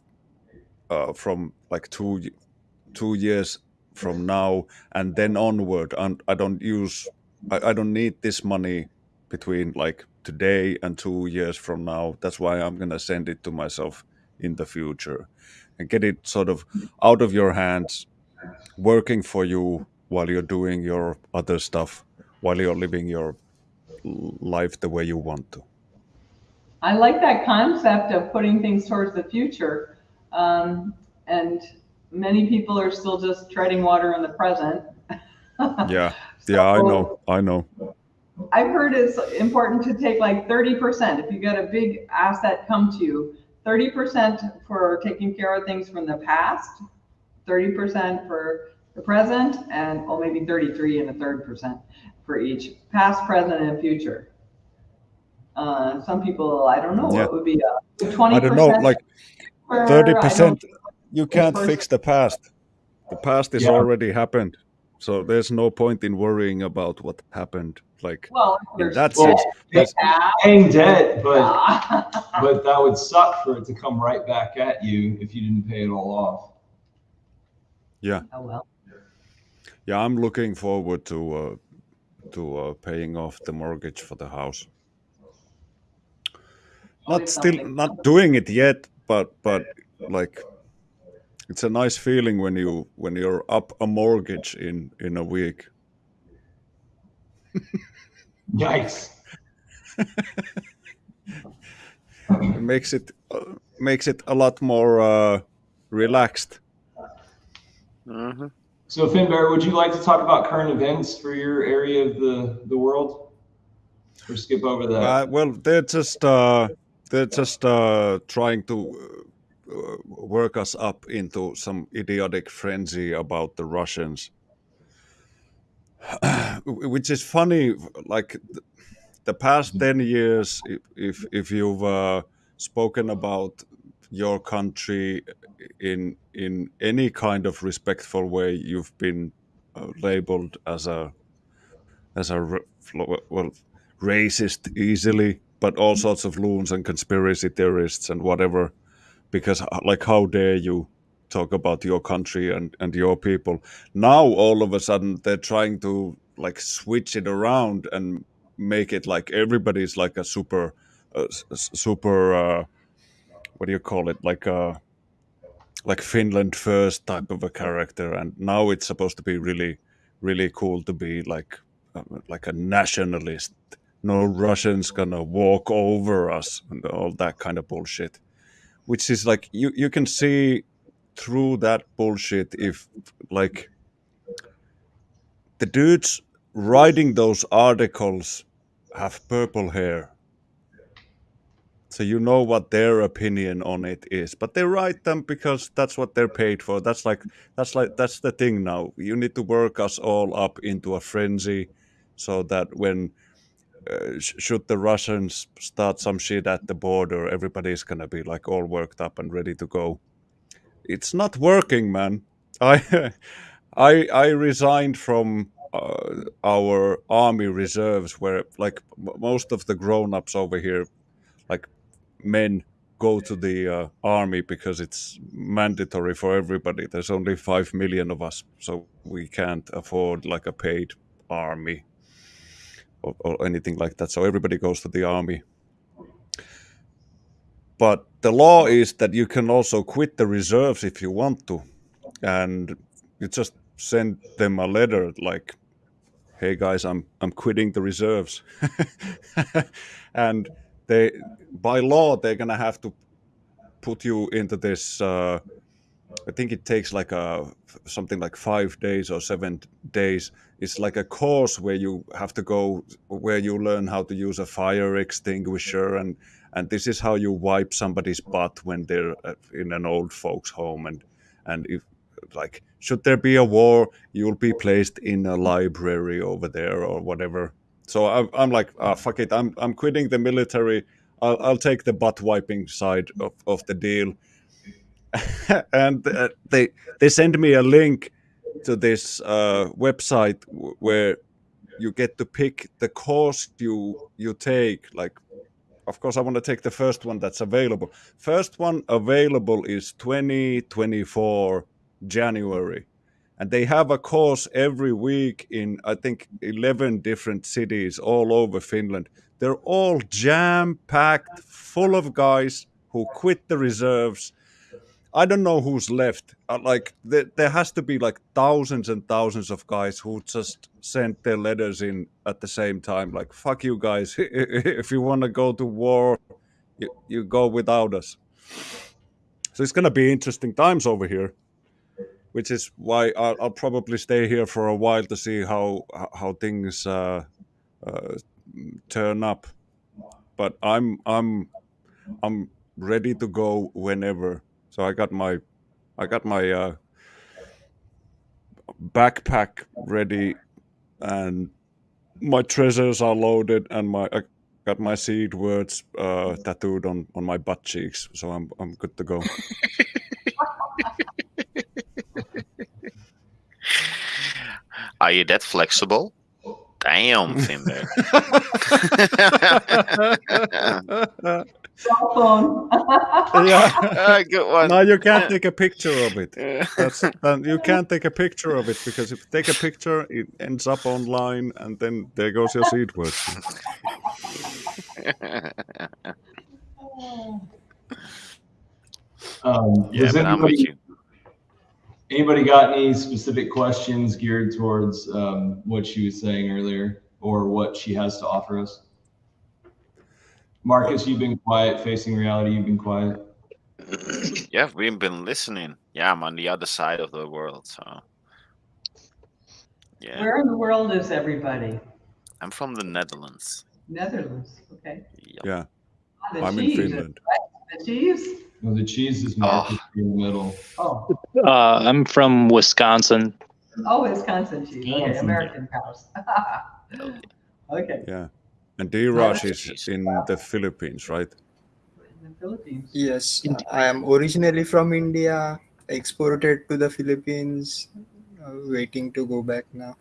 uh, from like two two years from now and then onward and i don't use I, I don't need this money between like today and two years from now that's why i'm going to send it to myself in the future and get it sort of out of your hands working for you while you're doing your other stuff while you're living your life the way you want to I like that concept of putting things towards the future. Um, and many people are still just treading water in the present. yeah yeah i know i know I've heard it's important to take like 30%. If you get a big asset come to you, 30% for taking care of things from the past, 30% for the present, and oh, maybe 33 and a third percent for each past, present, and future. Uh, some people, I don't know, Yeah. what would be a 20%? i don't know like for- I 30% you can't fix the past. The past is Yeah. already happened. So there's no point in worrying about what happened. Like Well, in that Well, sense that's- Paying debt, but but that would suck for it to come right back at you if you didn't pay it all off. Oh, well. yeah i'm looking forward to uh, to uh, paying off the mortgage for the house. Not still not doing it yet but but like it's a nice feeling when you when you're up a mortgage in in a week Yikes. it makes it uh, makes it a lot more uh, relaxed hmm So Finbar, would you like to talk about current events for your area of the, the world? Or skip over that? Uh, well, they're just uh, they're just uh, trying to uh, work us up into some idiotic frenzy about the Russians, which is funny. Like the past ten years, if if, if you've uh, spoken about your country in in any kind of respectful way, you've been uh, labeled as a as a well racist easily, but all sorts of loons and conspiracy theorists and whatever. Because uh, like, how dare you talk about your country and and your people? Now all of a sudden they're trying to like switch it around and make it like everybody's like a super uh, super uh, what do you call it like a like Finland first type of a character, and now it's supposed to be really, really cool to be like, uh, like a nationalist. No Russians gonna walk over us and all that kind of bullshit, which is like you you can see through that bullshit if like the dudes writing those articles have purple hair. So you know what their opinion on it is but they write them because that's what they're paid for. That's like that's like that's the thing now. You need to work us all up into a frenzy so that when uh, sh- should the russians start some shit at the border everybody's gonna be like all worked up and ready to go. It's not working man. I i i resigned from uh, our army reserves where like most of the grown-ups over here like men go to the uh, army because it's mandatory for everybody. There's only five million of us, so we can't afford like a paid army or, or anything like that. So everybody goes to the army. But the law is that you can also quit the reserves if you want to, and you just send them a letter like, "Hey guys, I'm I'm quitting the reserves," and they by law they're gonna have to put you into this uh, i think it takes like a something like five days or seven days. It's like a course where you have to go where you learn how to use a fire extinguisher and and this is how you wipe somebody's butt when they're uh, in an old folks home and and if like should there be a war you'll be placed in a library over there or whatever. So i'm, I'm like ah, fuck it. I'm i'm quitting the military. I'll, I'll take the butt wiping side of, of the deal and uh, they they send me a link to this uh, website where you get to pick the course you you take. Like, of course, I want to take the first one that's available. First one available is 2024 January, and they have a course every week in I think 11 different cities all over Finland. They're all jam packed, full of guys who quit the reserves I don't know who's left. Uh, like there, there has to be like thousands and thousands of guys who just sent their letters in at the same time. Like fuck you guys. if you want to go to war, you, you go without us. So it's gonna be interesting times over here, which is why I'll, I'll probably stay here for a while to see how how things uh, uh, turn up. But I'm I'm I'm ready to go whenever. So I got my I got my uh, backpack ready and my treasures are loaded and my I got my seed words uh, tattooed on, on my butt cheeks. So I'm I'm good to go. Are you that flexible? Damn, Finbar. Cell phone. yeah. Ah, good one. No, you can't take a picture of it. That's uh, you can't take a picture of it because if you take a picture, it ends up online, and then there goes your seed words. Um, yeah, does but I'm with anybody, you. anybody got any specific questions geared towards um, what she was saying earlier or what she has to offer us? Marcus, you've been quiet. Facing reality, you've been quiet. Yeah, we've been listening. Yeah, I'm on the other side of the world, so yeah. Where in the world is everybody? I'm from the Netherlands. Netherlands. Okay. Yep. Yeah, Ah, the I'm in Finland. The cheese. Well, the cheese is Marcus in the middle. Oh, Uh, I'm from Wisconsin. oh, Wisconsin cheese. Okay, Wisconsin. American cows. okay. yeah. And D-Raj that's is in the Philippines, right? In the Philippines. Yes, I am originally from India, exported to the Philippines, uh, waiting to go back now.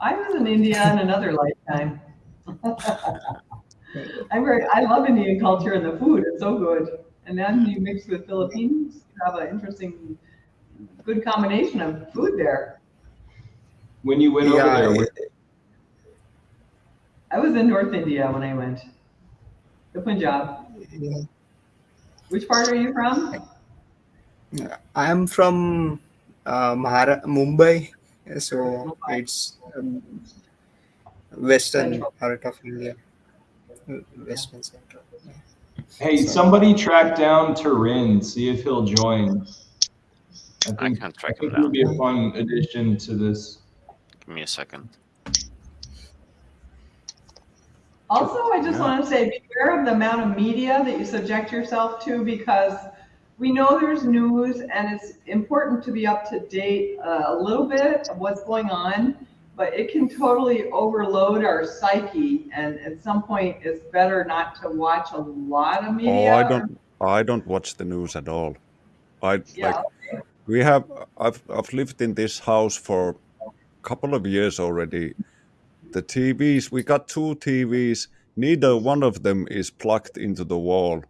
I was in India in another lifetime. I'm very, I love Indian culture and the food. It's so good. And then you mix with Philippines, you have an interesting, good combination of food there. When you went over there, where- I was in North India when I went. The Punjab. yeah. Which part are you from? I am from uh, Mahara- Mumbai, so it's um, western Central. part of India, western central. yeah. hey, somebody track down Turin. See if he'll join. I think, I think, can't I track think him it would be a fun addition to this. Give me a second. Also, I just Yeah. want to say beware of the amount of media that you subject yourself to because we know there's news and it's important to be up to date uh, a little bit of what's going on, but it can totally overload our psyche. And at some point, it's better not to watch a lot of media. Oh, I don't. I don't watch the news at all. I Yeah. like. We have. I've I've lived in this house for a couple of years already. The TVs. We got two TVs. Neither one of them is plugged into the wall.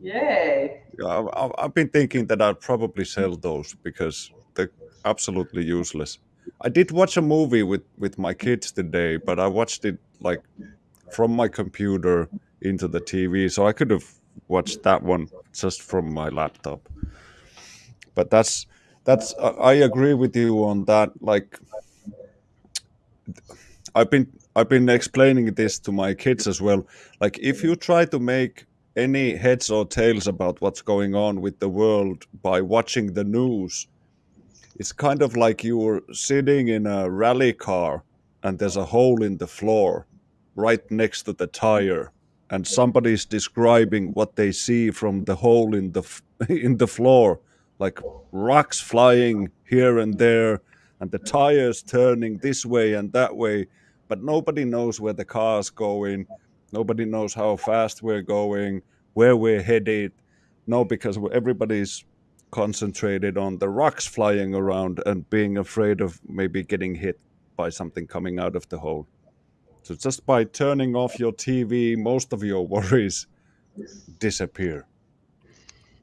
Yay. I- I've been thinking that I'd probably sell those because they're absolutely useless. I did watch a movie with with my kids today, but I watched it like from my computer into the TV, so I could have watched that one just from my laptop. But that's that's I I agree with you on that. Like I've been I've been explaining this to my kids as well. Like if you try to make any heads or tails about what's going on with the world by watching the news, it's kind of like you're sitting in a rally car and there's a hole in the floor right next to the tire and somebody's describing what they see from the hole in the in the floor like rocks flying here and there and the tires turning this way and that way but nobody knows where the car's going nobody knows how fast we're going where we're headed No, because everybody's concentrated on the rocks flying around and being afraid of maybe getting hit by something coming out of the hole. So just by turning off your TV, most of your worries disappear.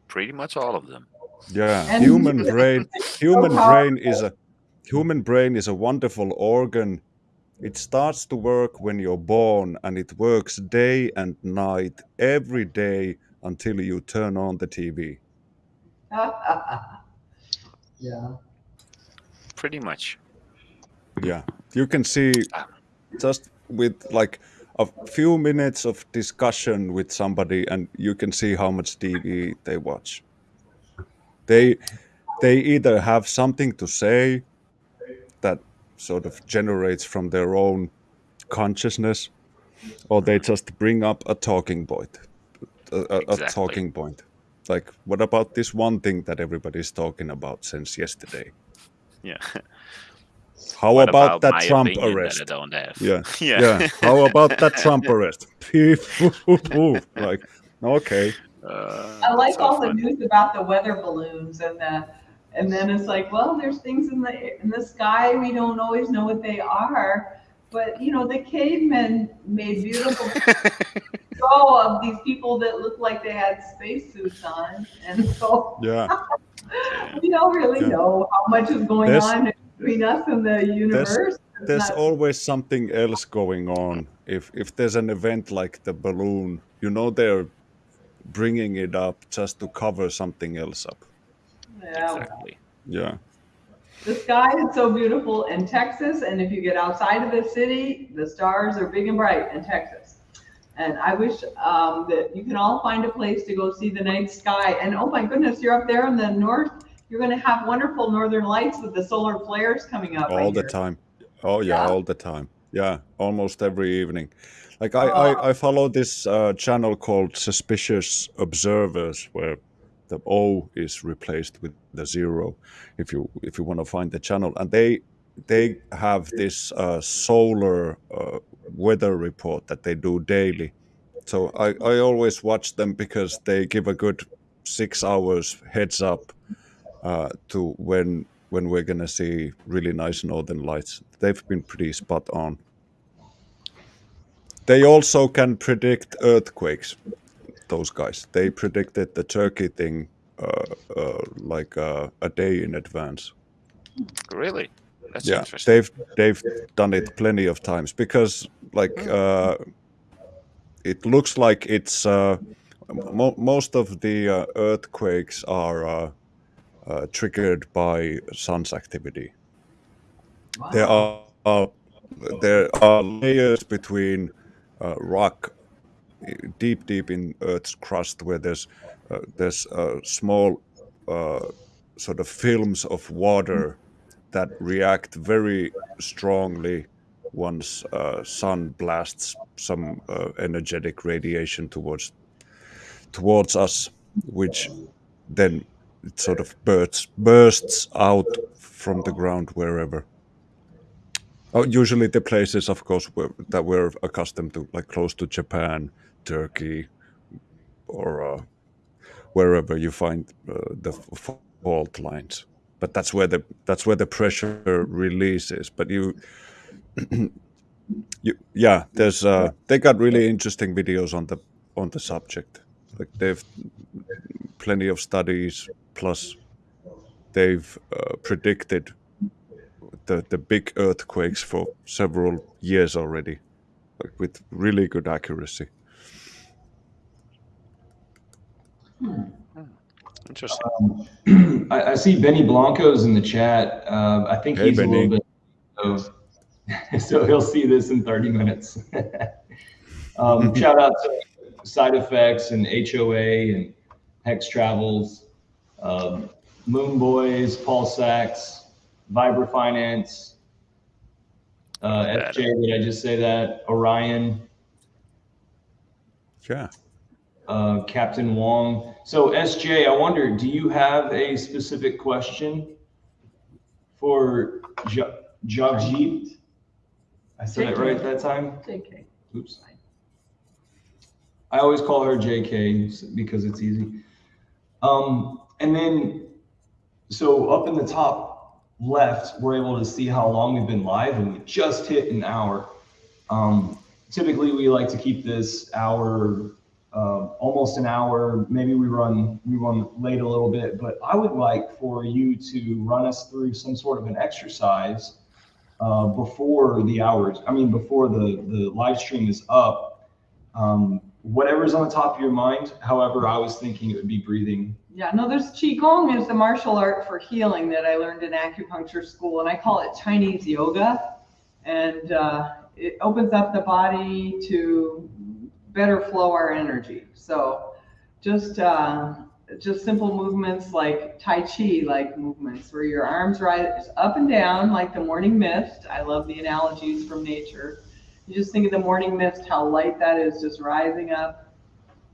Pretty much all of them. Yeah, And- human brain. Human So brain is a human brain is a wonderful organ. It starts to work when you're born, and it works day and night every day until you turn on the TV. Yeah. Pretty much. Yeah, you can see ah. just with like a few minutes of discussion with somebody, and you can see how much TV they watch. They they either have something to say that sort of generates from their own consciousness, or they just bring up a talking point, a, a, a talking point. Like, what about this one thing that everybody's talking about since yesterday? Yeah. How What about, that Trump arrest? That I don't have. Yeah, Yeah. yeah. How about that Trump arrest? Like, okay. Uh, I like so all the news about the weather balloons and the, and then it's like, well, there's things in the in the sky we don't always know what they are, but you know the cavemen made beautiful show of these people that looked like they had spacesuits on, and so Yeah, we don't really Yeah. know how much is going There's- on between us and the universe. It's there's not- always something else going on. If if there's an event like the balloon, you know they're bringing it up just to cover something else up. Yeah, Exactly. Yeah, The sky is so beautiful in Texas, and if you get outside of the city, the stars are big and bright in Texas. And I wish um, that you can all find a place to go see the night sky. And oh my goodness, you're up there in the north. You're going to have wonderful northern lights with the solar flares coming up. I all the hear. time. Oh yeah, Yeah. all the time. Yeah, almost every evening. Like I, Oh. I, I follow this uh, channel called Suspicious Observers, where the O is replaced with the zero. If you if you want to find the channel, and they they have this uh, solar uh, weather report that they do daily. So I, I always watch them because they give a good six hours heads up uh, to when when we're gonna see really nice northern lights. They've been pretty spot on. They also can predict earthquakes. Those guys. They predicted the Turkey thing uh, uh, like uh, a day in advance. Really? That's yeah, interesting. they've they've done it plenty of times because like uh, it looks like it's uh, mo- most of the uh, earthquakes are uh, uh, triggered by sun's activity. There are uh, there are layers between uh, rock deep deep in Earth's crust where there's uh, there's uh, small uh, sort of films of water that react very strongly once uh, sun blasts some uh, energetic radiation towards towards us, which then it sort of bursts bursts out from the ground wherever. Oh, usually the places, of course, where, that we're accustomed to, like close to Japan, Turkey, or uh, wherever you find uh, the fault lines. But that's where the that's where the pressure releases. But you, you yeah, there's uh, they got really interesting videos on the on the subject. Like they've plenty of studies. Plus, they've uh, predicted the the big earthquakes for several years already, like with really good accuracy. Interesting. I, I see Benny Blanco's in the chat. Uh, I think Hey, he's a little bit of, so he'll see this in 30 minutes. um, shout out to Side Effects and HOA and Hex Travels, um, Moon Boys, Paul Sachs, Vibra Finance, uh, That- FJ, did I just say that? Orion, Yeah. Uh, Captain Wong. So SJ, I wonder, do you have a specific question for Ja- Jagjit? I said it right that time? JK. Oops. I always call her JK because it's easy. Um, and then, so up in the top left, we're able to see how long we've been live, and we just hit an hour. Um, typically, we like to keep this hour, uh, almost an hour. Maybe we run we run late a little bit, but I would like for you to run us through some sort of an exercise uh, before the hours. I mean, before the the live stream is up. Um, whatever's on the top of your mind. However, I was thinking it would be breathing. Yeah, no, there's Qigong is the martial art for healing that I learned in acupuncture school, and I call it Chinese yoga. And uh, it opens up the body to better flow our energy. So just uh, just simple movements like Tai Chi like movements where your arms rise up and down like the morning mist. I love the analogies from nature. You just think of the morning mist, how light that is just rising up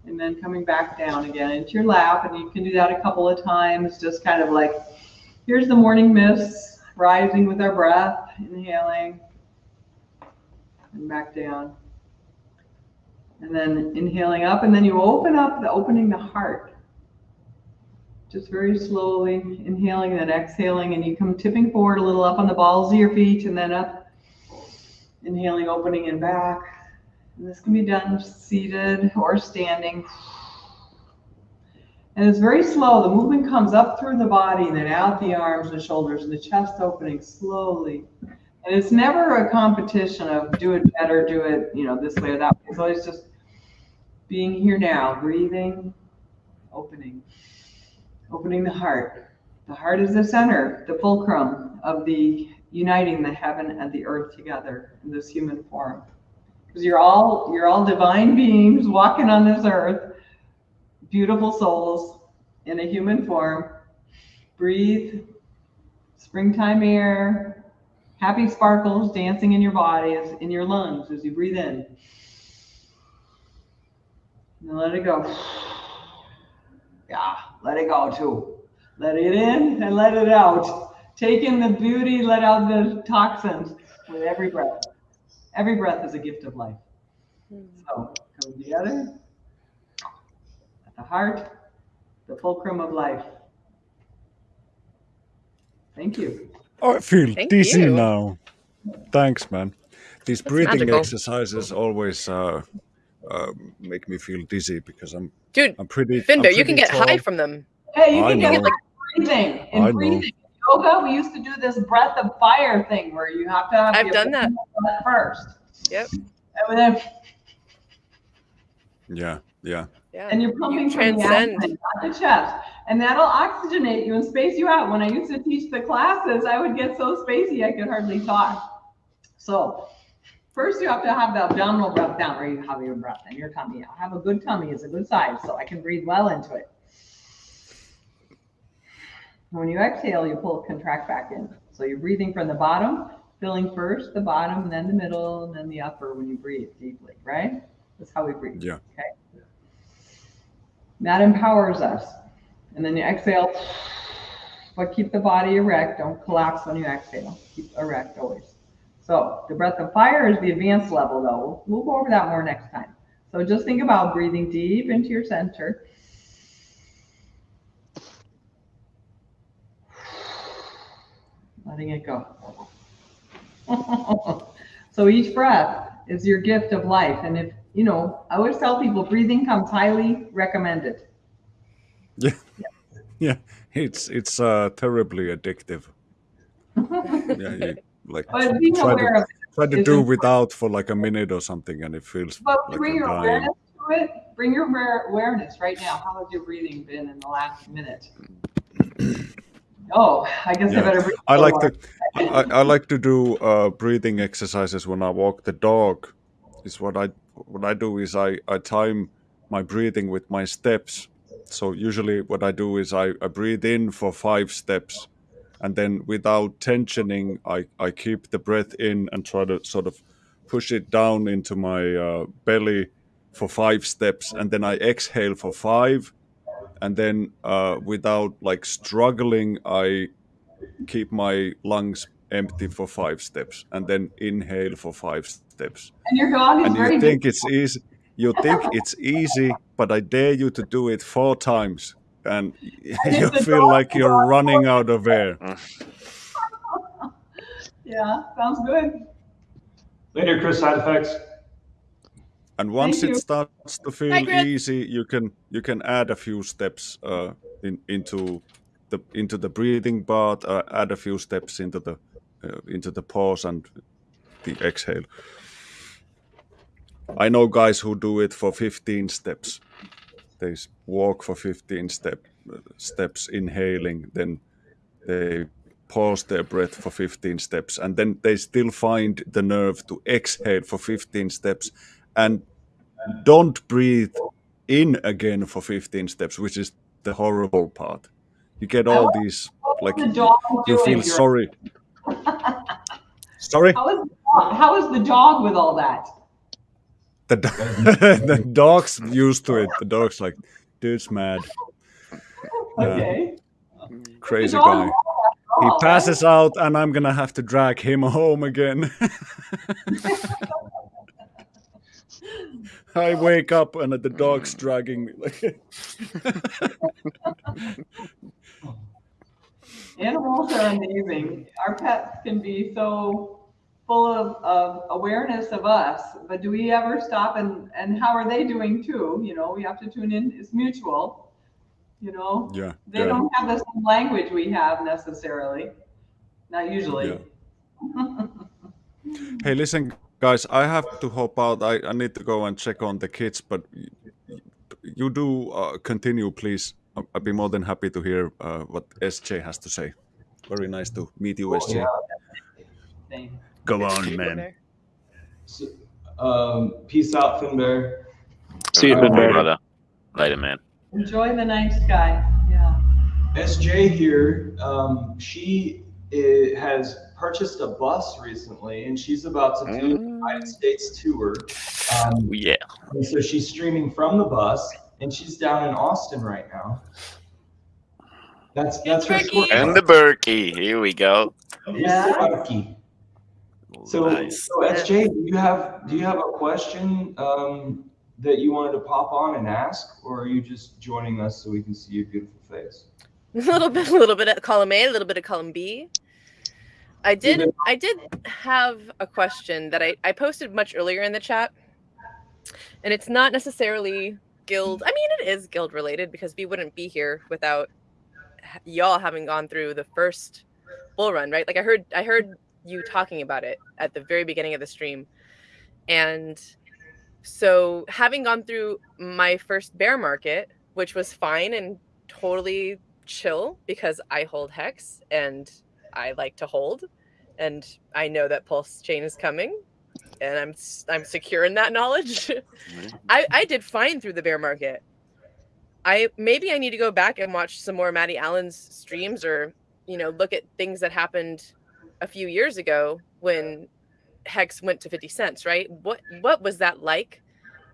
and then coming back down again into your lap. And you can do that a couple of times, just kind of like, here's the morning mist rising with our breath, inhaling and back down. And then inhaling up, and then you open up the opening the heart. Just very slowly inhaling and then exhaling, and you come tipping forward a little up on the balls of your feet and then up. Inhaling, opening, and back. And this can be done seated or standing. And it's very slow. The movement comes up through the body, and then out the arms, the shoulders, and the chest opening slowly. And it's never a competition of do it better, do it, you know, this way or that way. It's always just being here now, breathing, opening, opening the heart. The heart is the center, the fulcrum of the uniting the heaven and the earth together in this human form. Because you're all you're all divine beings walking on this earth, beautiful souls in a human form. Breathe, springtime air, happy sparkles dancing in your body, in your lungs as you breathe in. And let it go. Yeah, let it go too. Let it in and let it out. Take in the beauty, let out the toxins with every breath. Every breath is a gift of life. Hmm. So come together at the heart, the fulcrum of life. Thank you. Oh, I feel Thank dizzy you. now. Thanks, man. These That's breathing magical. exercises always uh, uh, make me feel dizzy because I'm Dude, I'm pretty. I'm Findo, you can pretty get high from them. Hey, you I can get know. like breathing. I In know. breathing yoga, we used to do this breath of fire thing where you have to have I've done that. breath first. Yep. And then Yeah, yeah. Yeah. and you're pumping You from the transcend. abdomen, not the chest. And that'll oxygenate you and space you out. When I used to teach the classes, I would get so spacey I could hardly talk. So first you have to have the abdominal breath down where you have your breath and your tummy out. Have a good tummy is a good size so I can breathe well into it. When you exhale, you pull contract back in. So you're breathing from the bottom, filling first the bottom, and then the middle, and then the upper when you breathe deeply, right? That's how we breathe. Yeah. Okay. That empowers us. And then you exhale, but keep the body erect. Don't collapse when you exhale. Keep erect always. So the breath of fire is the advanced level, though. We'll go over that more next time. So just think about breathing deep into your center. Letting it go. so each breath is your gift of life. And if, you know, I always tell people breathing comes highly recommended. Yeah, yeah. It's it's uh, terribly addictive. Yeah, you, like But try to try to do without for like a minute or something, and it feels But like bring your dying. awareness to it. Bring your awareness right now. How has your breathing been in the last minute? Oh, I guess I better breathe. I like to I, I- I like to do uh, breathing exercises when I walk the dog. Is what I what I do is I, I time my breathing with my steps. So usually what I do is I, I breathe in for five steps and then without tensioning I, I keep the breath in and try to sort of push it down into my uh, belly for five steps and then I exhale for five and then uh, without like struggling I keep my lungs empty for five steps and then inhale for five steps And your dog is and you think it's easy you think it's easy but i dare you to do it four times and And you feel like you're running out of air. Yeah, sounds good. Later, Chris. Side effects. And once Thank it you. starts to feel Hi, easy, you can you can add a few steps uh, in, into the into the breathing part. Uh, add a few steps into the uh, into the pause and the exhale. I know guys who do it for 15 steps. They walk for 15 step steps, inhaling, then they pause their breath for 15 steps, and then they still find the nerve to exhale for 15 steps, and don't breathe in again for 15 steps, which is the horrible part. You get all these like you feel sorry. Sorry, How is, the dog- how is the dog with all that? the do- the dog's used to it. The dog's like, dude's mad. Okay. crazy guy. He passes out, and I'm gonna have to drag him home again. I wake up and the dog's dragging me. Animals are amazing. Our pets can be so full of, of awareness of us, but do we ever stop and, and how are they doing too? You know, we have to tune in. It's mutual. You know, yeah, they yeah, don't have the same language we have necessarily. Not usually. yeah. Hey, listen, guys, I have to hop out. I, I need to go and check on the kids, but you do uh, continue, please. I- I'd be more than happy to hear uh, what SJ has to say. Very nice to meet you, SJ. Same. Go on, man. So, um, peace out, Finbear. See you, Uh, Ben Bear. brother. Later, man. Enjoy the night sky. Yeah. SJ here. Um, she i has purchased a bus recently, and she's about to do the United States tour. Um, Yeah. and so she's streaming from the bus, and she's down in Austin right now. That's that's her Ricky. short And the Berkey. Here we go. Mr. Bucky. So, nice. so SJ, do you have do you have a question um, that you wanted to pop on and ask, or are you just joining us so we can see your beautiful face? a little bit, a little bit of column A, a little bit of column B. I did, I did have a question that I, I posted much earlier in the chat, and it's not necessarily guild. I mean, it is guild related because we wouldn't be here without y'all having gone through the first bull run, right? Like I heard, I heard you talking about it at the very beginning of the stream, and so having gone through my first bear market, which was fine and totally chill because I hold hex and I like to hold and I know that pulse chain is coming and I'm I'm secure in that knowledge. Mm-hmm. I I did fine through the bear market. I maybe I need to go back and watch some more Maddie Allen's streams or you know look at things that happened a few years ago when hex went to 50 cents, right? What what was that like?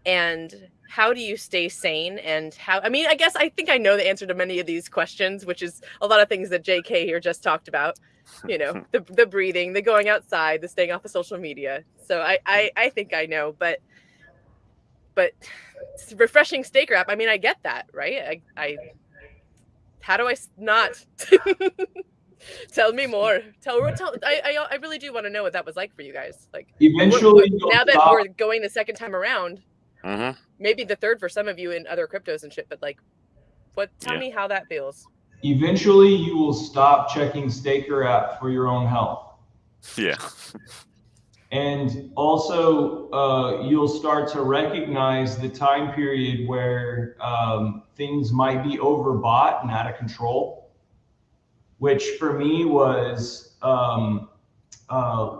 and how do you stay sane and how i mean i guess i think i know the answer to many of these questions which is a lot of things that jk here just talked about you know the, the breathing the going outside the staying off of social media. So i i, I think i know but but refreshing Staker app. I mean i get that right? I i how do i s- not tell me more? Tell, tell I, I i really do want to know what that was like for you guys. Like Eventually, what- now that stop- we're going the second time around Mm-hmm. maybe the third for some of you in other cryptos and shit but like what tell Yeah. me how that feels eventually you will stop checking Staker app for your own health. Yeah. And also, uh, you'll start to recognize the time period where um, things might be overbought and out of control, which for me was um, uh,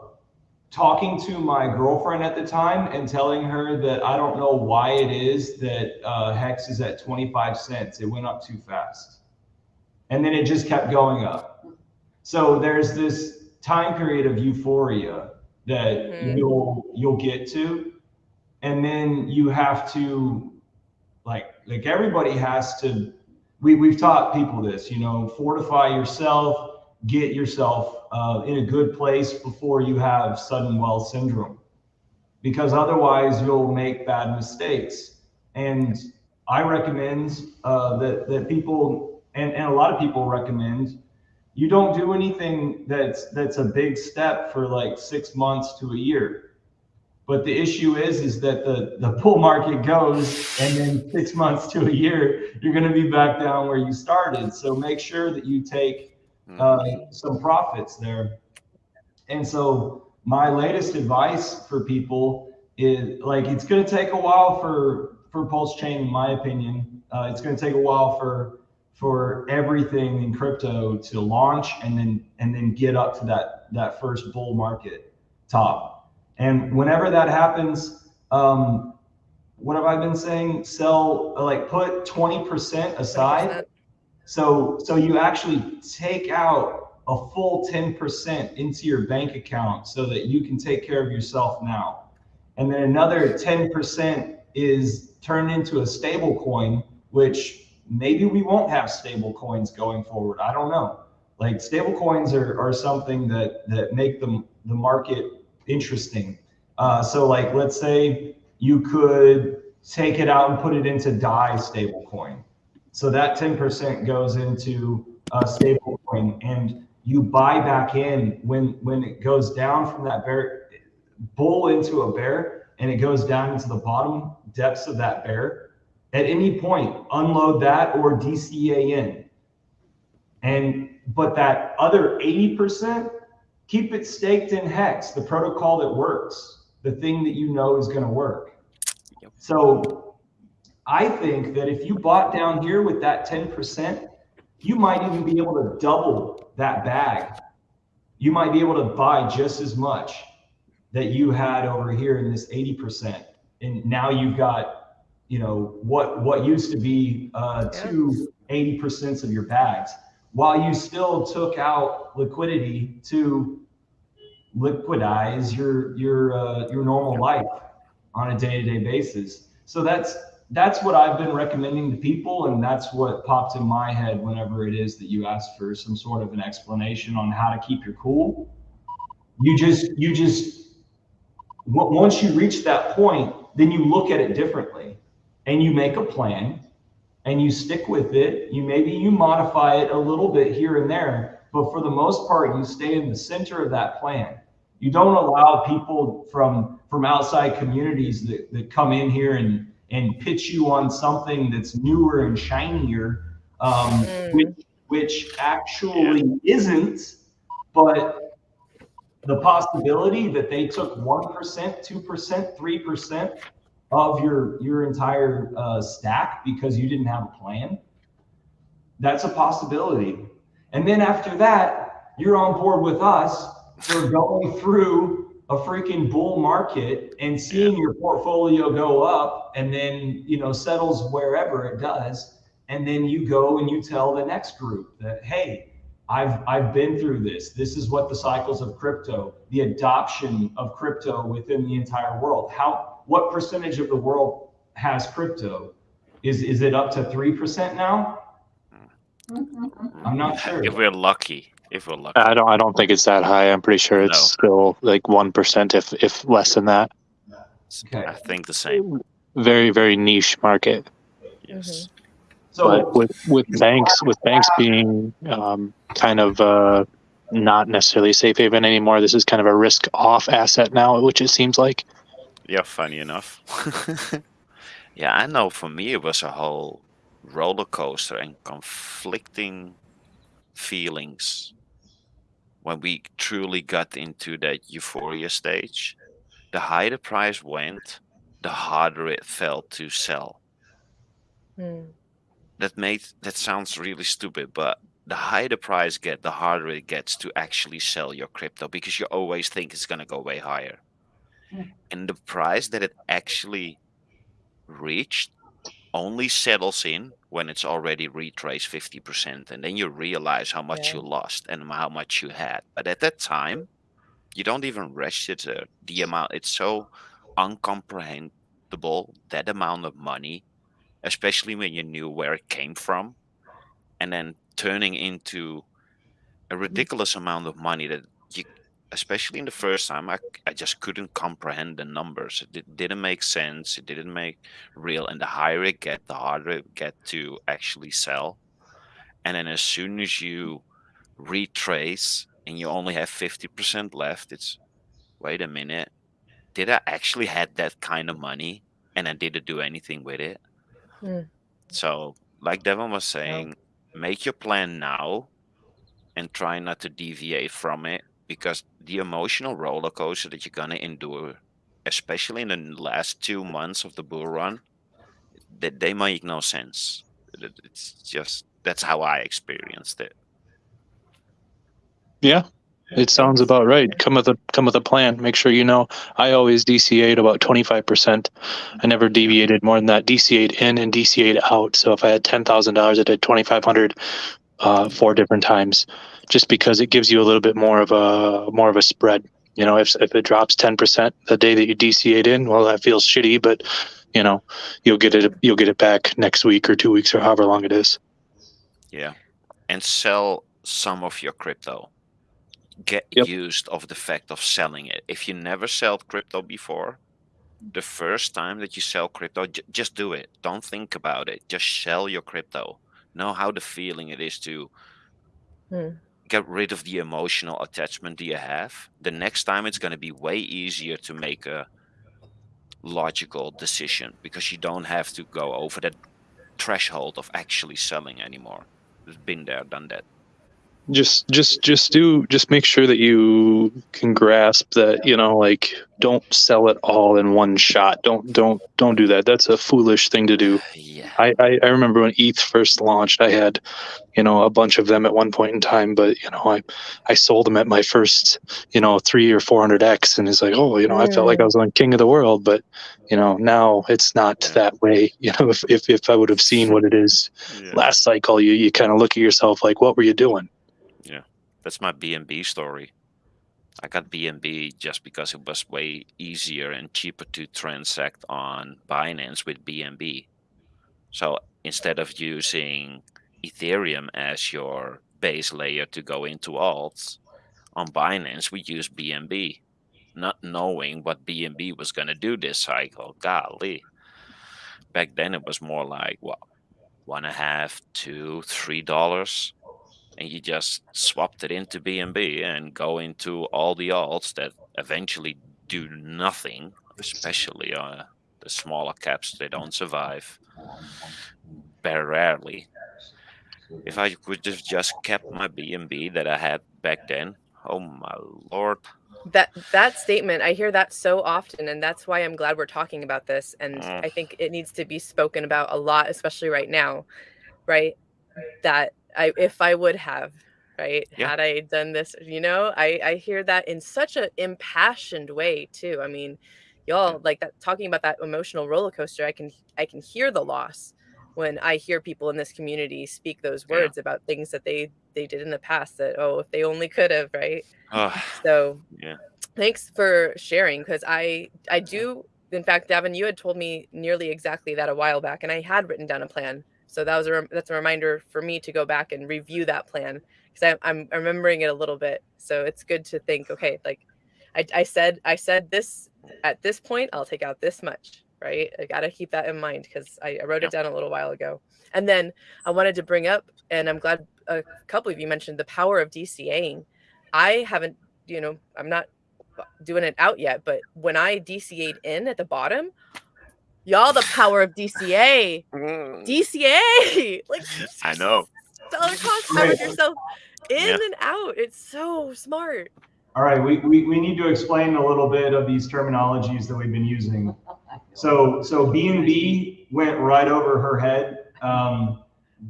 talking to my girlfriend at the time and telling her that I don't know why it is that uh, Hex is at 25 cents. It went up too fast. And then it just kept going up. So there's this time period of euphoria that Mhm. you'll you'll get to and then you have to like like everybody has to we, we've taught people this you know fortify yourself get yourself uh, in a good place before you have sudden wealth syndrome because otherwise you'll make bad mistakes and I recommend uh, that that people and, and a lot of people recommend you don't do anything that's that's a big step for like six months to a year. But the issue is is that the the bull market goes and then six months to a year you're going to be back down where you started. So make sure that you take uh, some profits there. And so my latest advice for people is like it's going to take a while for for pulse chain in my opinion uh, it's going to take a while for for everything in crypto to launch and then and then get up to that that first bull market top. And whenever that happens um what have i been saying? Sell like put 20% aside. So so you actually take out a full 10% into your bank account so that you can take care of yourself now. And then another 10% is turned into a stable coin, which maybe we won't have stable coins going forward. I don't know. Like stable coins are, are something that, that make the, the market interesting. Uh, so like, let's say you could take it out and put it into DAI stable coin. So that 10% goes into a stable coin and you buy back in when when it goes down from that bear bull into a bear and it goes down into the bottom depths of that bear at any point unload that or dca in and but that other 80% keep it staked in hex the protocol that works the thing that you know is going to work so i think that if you bought down here with that 10% you might even be able to double that bag. You might be able to buy just as much that you had over here in this 80%. And now you've got, you know, what what used to be uh, two 80% of your bags, while you still took out liquidity to liquidize your your uh, your normal life on a day-to-day basis. So that's that's what I've been recommending to people, and that's what popped in my head whenever it is that you ask for some sort of an explanation on how to keep your cool. You just you just once you reach that point, then you look at it differently, and you make a plan, and you stick with it. You maybe you modify it a little bit here and there, but for the most part, you stay in the center of that plan. You don't allow people from from outside communities that, that come in here and and pitch you on something that's newer and shinier, um, mm. which, which actually yeah. isn't, but the possibility that they took 1%, 2%, 3% of your, your entire uh, stack because you didn't have a plan, that's a possibility. And then after that, you're on board with us for going through a freaking bull market and seeing your portfolio go up and then you know settles wherever it does. And then you go and you tell the next group that hey i've i've been through this. This is what the cycles of crypto the adoption of crypto within the entire world how what percentage of the world has crypto is is it up to 3% now i'm not sure if we're lucky if we're lucky. I don't. I don't think it's that high. I'm pretty sure it's no. still like one percent, if if less than that. Okay. I think the same. Very very niche market. Yes. Mm-hmm. So but with with banks with banks being um, kind of uh, not necessarily safe haven anymore, this is kind of a risk off asset now, which it seems like. Yeah, funny enough. yeah, I know. For me, it was a whole roller coaster and conflicting feelings when we truly got into that euphoria stage, the higher the price went, the harder it felt to sell. Mm. That made that sounds really stupid, but the higher the price get, the harder it gets to actually sell your crypto because you always think it's gonna go way higher. And the price that it actually reached only settles in when it's already retraced 50% and then you realize how much Yeah. you lost and how much you had but at that time you don't even register uh, the amount it's so uncomprehendable that amount of money especially when you knew where it came from and then turning into a mm-hmm. ridiculous amount of money that especially in the first time, I, I just couldn't comprehend the numbers. It di- didn't make sense. It didn't make real. And the higher it get, the harder it get to actually sell. And then as soon as you retrace and you only have 50% left, it's wait a minute. Did I actually had that kind of money and I didn't do anything with it? Hmm. So, like Devon was saying, make your plan now and try not to deviate from it because the emotional roller coaster that you're gonna endure, especially in the last two months of the bull run, that they make no sense. It's just that's how I experienced it. Yeah, it sounds about right. Come with a come with a plan. Make sure you know. I always DCA'd about twenty five percent. I never deviated more than that. DCA'd in and DCA'd out. So if I had ten thousand dollars, I did twenty five hundred uh, four different times, just because it gives you a little bit more of a more of a spread. You know, if if it drops ten percent the day that you DCA'd in, well, that feels shitty, but you know, you'll get it you'll get it back next week or two weeks or however long it is. Yeah. And sell some of your crypto. Get Yep. used of the fact of selling it. If you never sold crypto before, the first time that you sell crypto, j- just do it. Don't think about it. Just sell your crypto. Know how the feeling it is to Hmm. get rid of the emotional attachment that you have. The next time it's going to be way easier to make a logical decision because you don't have to go over that threshold of actually selling anymore. It's been there, done that. Just just just do just make sure that you can grasp that you know like don't sell it all in one shot don't don't don't do that that's a foolish thing to do Yeah. I, I i remember when eth first launched i had you know a bunch of them at one point in time but you know i i sold them at my first you know three or four hundred x and it's like oh you know i felt like i was on king of the world but you know now it's not Yeah. that way you know if if, if i would have seen what it is Yeah. last cycle you you kind of look at yourself like what were you doing That's my BNB story. I got BNB just because it was way easier and cheaper to transact on Binance with BNB. So instead of using Ethereum as your base layer to go into alts, on Binance we use BNB, not knowing what BNB was going to do this cycle. Golly. Back then it was more like what one and a half, two, three dollars and you just swapped it into BNB and B and go into all the alts that eventually do nothing, especially uh, the smaller caps. They don't survive. Very rarely. If I could just just kept my BNB that I had back then, oh my lord! that that statement i hear that so often and that's why i'm glad we're talking about this and Mm. i think it needs to be spoken about a lot especially right now right that i if i would have right Yeah. had i done this you know i i hear that in such an impassioned way too i mean y'all like that talking about that emotional roller coaster i can i can hear the loss when i hear people in this community speak those Yeah. words about things that they they did in the past that oh if they only could have right? Ugh, so yeah, thanks for sharing because i i do in fact davin you had told me nearly exactly that a while back and i had written down a plan so that was a that's a reminder for me to go back and review that plan because I'm, I'm remembering it a little bit. So it's good to think okay like I, I said i said this at this point i'll take out this much right? I gotta keep that in mind because I, I wrote it down a little while ago. And then i wanted to bring up and i'm glad a couple of you mentioned the power of dcaing. I haven't you know i'm not uh, doing it out yet, but when I DCA'd in at the bottom, y'all, the power of DCA, DCA, like I know. dollar cost average yourself in and out. It's so smart. All right, we, we, we need to explain a little bit of these terminologies that we've been using. So, so B and B went right over her head. Um,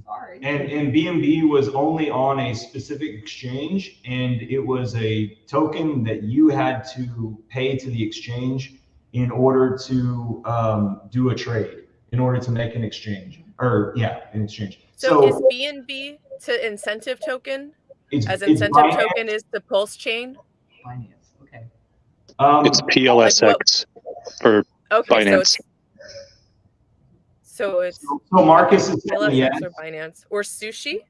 Sorry. and, and BNB was only on a specific exchange and it was a token that you had to pay to the exchange in order to, um, do a trade, in order to make an exchange, or yeah, an exchange. So, is BNB to incentive token it's- as incentive Binance- token is the pulse chain? Finance, okay. Um, it's plsx for Okay, so it's so it's So Marcus is saying LSX yes. or Binance or sushi.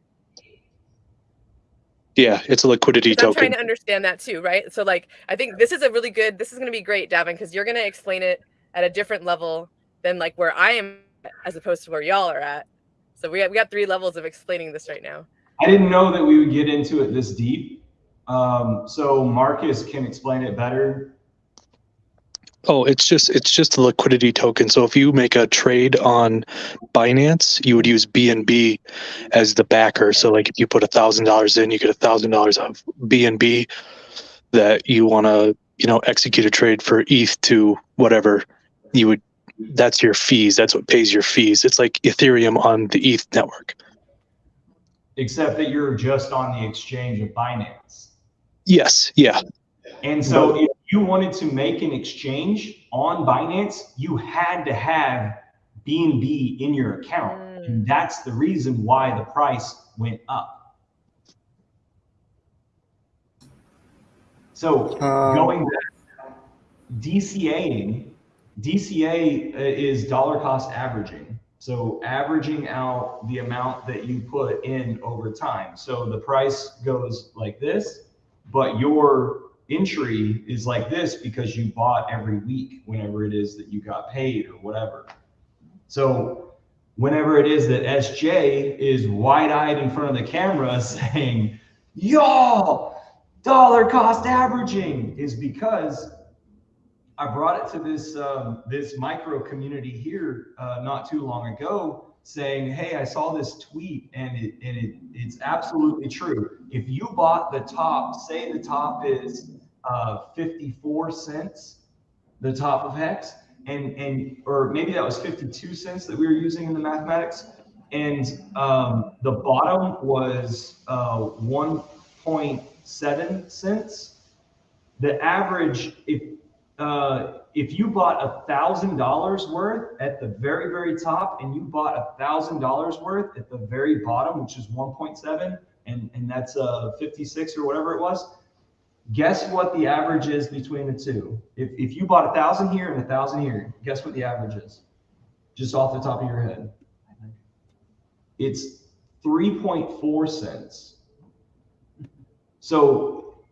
Yeah, it's a liquidity 'Cause I'm trying to understand that too, right? So like I think this is a really good this is gonna be great, Davin, because you're gonna explain it at a different level than like where I am as opposed to where y'all are at. So we got we got three levels of explaining this right now. I didn't know that we would get into it this deep. Um, so Marcus can explain it better. Oh, it's just it's just a liquidity token. So if you make a trade on Binance, you would use BNB as the backer. So like if you put a thousand dollars in, you get a thousand dollars of BNB that you want to you know execute a trade for ETH to whatever you would. That's your fees. That's what pays your fees. It's like Ethereum on the ETH network. except that you're just on the exchange of Binance. Yes. Yeah. And so if you wanted to make an exchange on Binance, you had to have BNB in your account. And that's the reason why the price went up. So Um, going back, DCAing, DCA uh, is dollar cost averaging. So averaging out the amount that you put in over time. So the price goes like this, but your entry is like this because you bought every week whenever it is that you got paid or whatever. So whenever it is that SJ is wide-eyed in front of the camera saying, y'all, dollar cost averaging is because I brought it to this um, this micro community here uh, not too long ago, saying, "Hey, I saw this tweet, and it and it it's absolutely true. If you bought the top, say the top is uh, 54 cents, the top of hex, and and or maybe that was 52 cents that we were using in the mathematics, and um, the bottom was uh, 1.7 cents. The average, if uh, if you bought a thousand dollars worth at the very very top and you bought a thousand dollars worth at the very bottom which is 1.7 and and that's uh 56 or whatever it was guess what the average is between the two? If, if you bought a thousand here and a thousand here guess what the average is? Just off the top of your head. It's 3.4 cents. So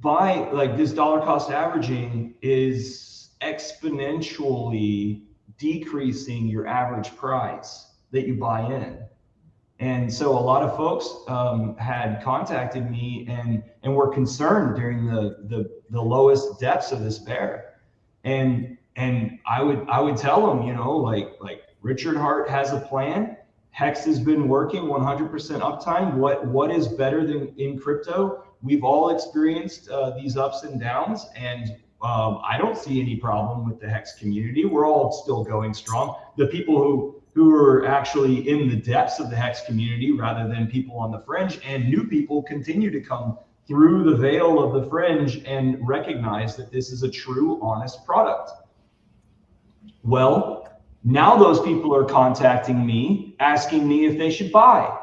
by like this dollar cost averaging is exponentially decreasing your average price that you buy in. And so a lot of folks um, had contacted me and and were concerned during the, the the lowest depths of this bear. And and i would i would tell them you know like like richard heart has a plan. Hex has been working 100% uptime. What what is better than in crypto? We've all experienced uh, these ups and downs and um, i don't see any problem with the hex community. We're all still going strong. The people who who are actually in the depths of the hex community rather than people on the fringe and new people continue to come through the veil of the fringe and recognize that this is a true honest product. Well now those people are contacting me asking me if they should buy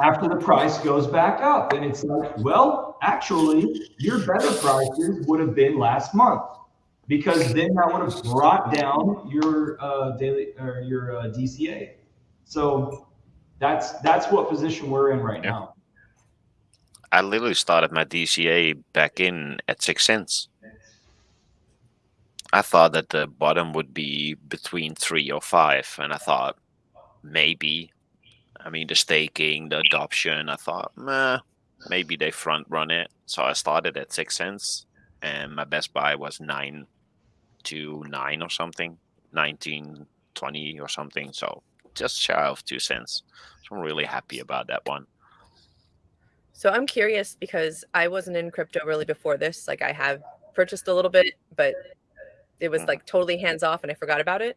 after the price goes back up. And it's like, well, actually, your better prices would have been last month because then that would have brought down your uh, daily or your uh, DCA. So that's that's what position we're in right Yeah. now. I literally started my DCA back in at six cents. I thought that the bottom would be between three or five, and I thought maybe, I mean, the staking, the adoption, I thought, meh, maybe they front run it. So I started at six cents, and my best buy was nine to nine or something, 19, 20 or something. So just shy of two cents. So I'm really happy about that one. So I'm curious because I wasn't in crypto really before this. Like I have purchased a little bit, but it was mm-hmm. like totally hands off and I forgot about it.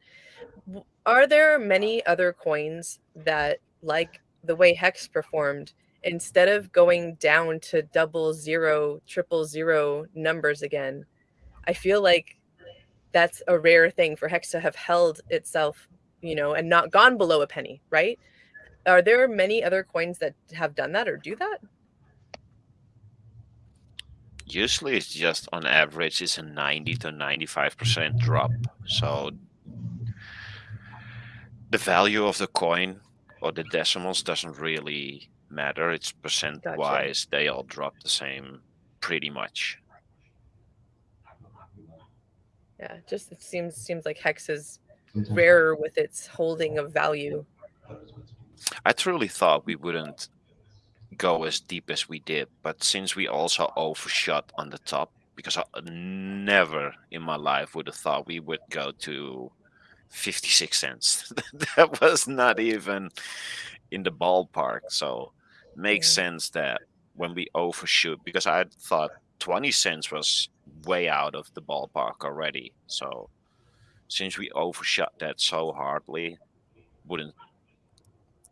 Are there many other coins that like the way Hex performed instead of going down to double zero, triple zero numbers again? I feel like that's a rare thing for Hex to have held itself, you know, and not gone below a penny, right? Are there many other coins that have done that or do that? usually it's just on average it's a 90 to 95 percent drop so the value of the coin or the decimals doesn't really matter. It's percent wise. They all drop the same, pretty much. Yeah, just it seems seems like hex is mm-hmm. rarer with its holding of value. I truly thought we wouldn't go as deep as we did, but since we also overshot on the top, because I never in my life would have thought we would go to 56 cents. that was not even in the ballpark. So makes Yeah. sense that when we overshoot, because I thought 20 cents was way out of the ballpark already. So since we overshot that so hardly, wouldn't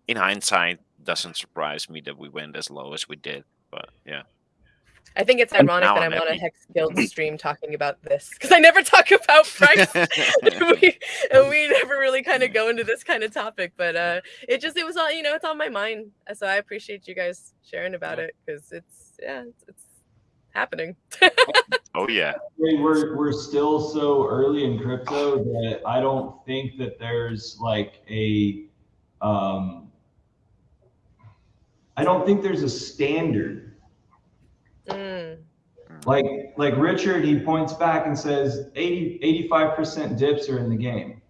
in hindsight doesn't surprise me that we went as low as we did. But yeah. I think it's ironic that I'm I'm on a. Hex Guild stream talking about this because I never talk about price. we, and we never really kind of go into this kind of topic, but uh, it just it was all you know it's on my mind. So I appreciate you guys sharing about it because it's yeah it's, it's happening. Oh yeah. We're we're still so early in crypto that I don't think that there's like a um I don't think there's a standard. Mm, Like like Richard, he points back and says 80 85% dips are in the game.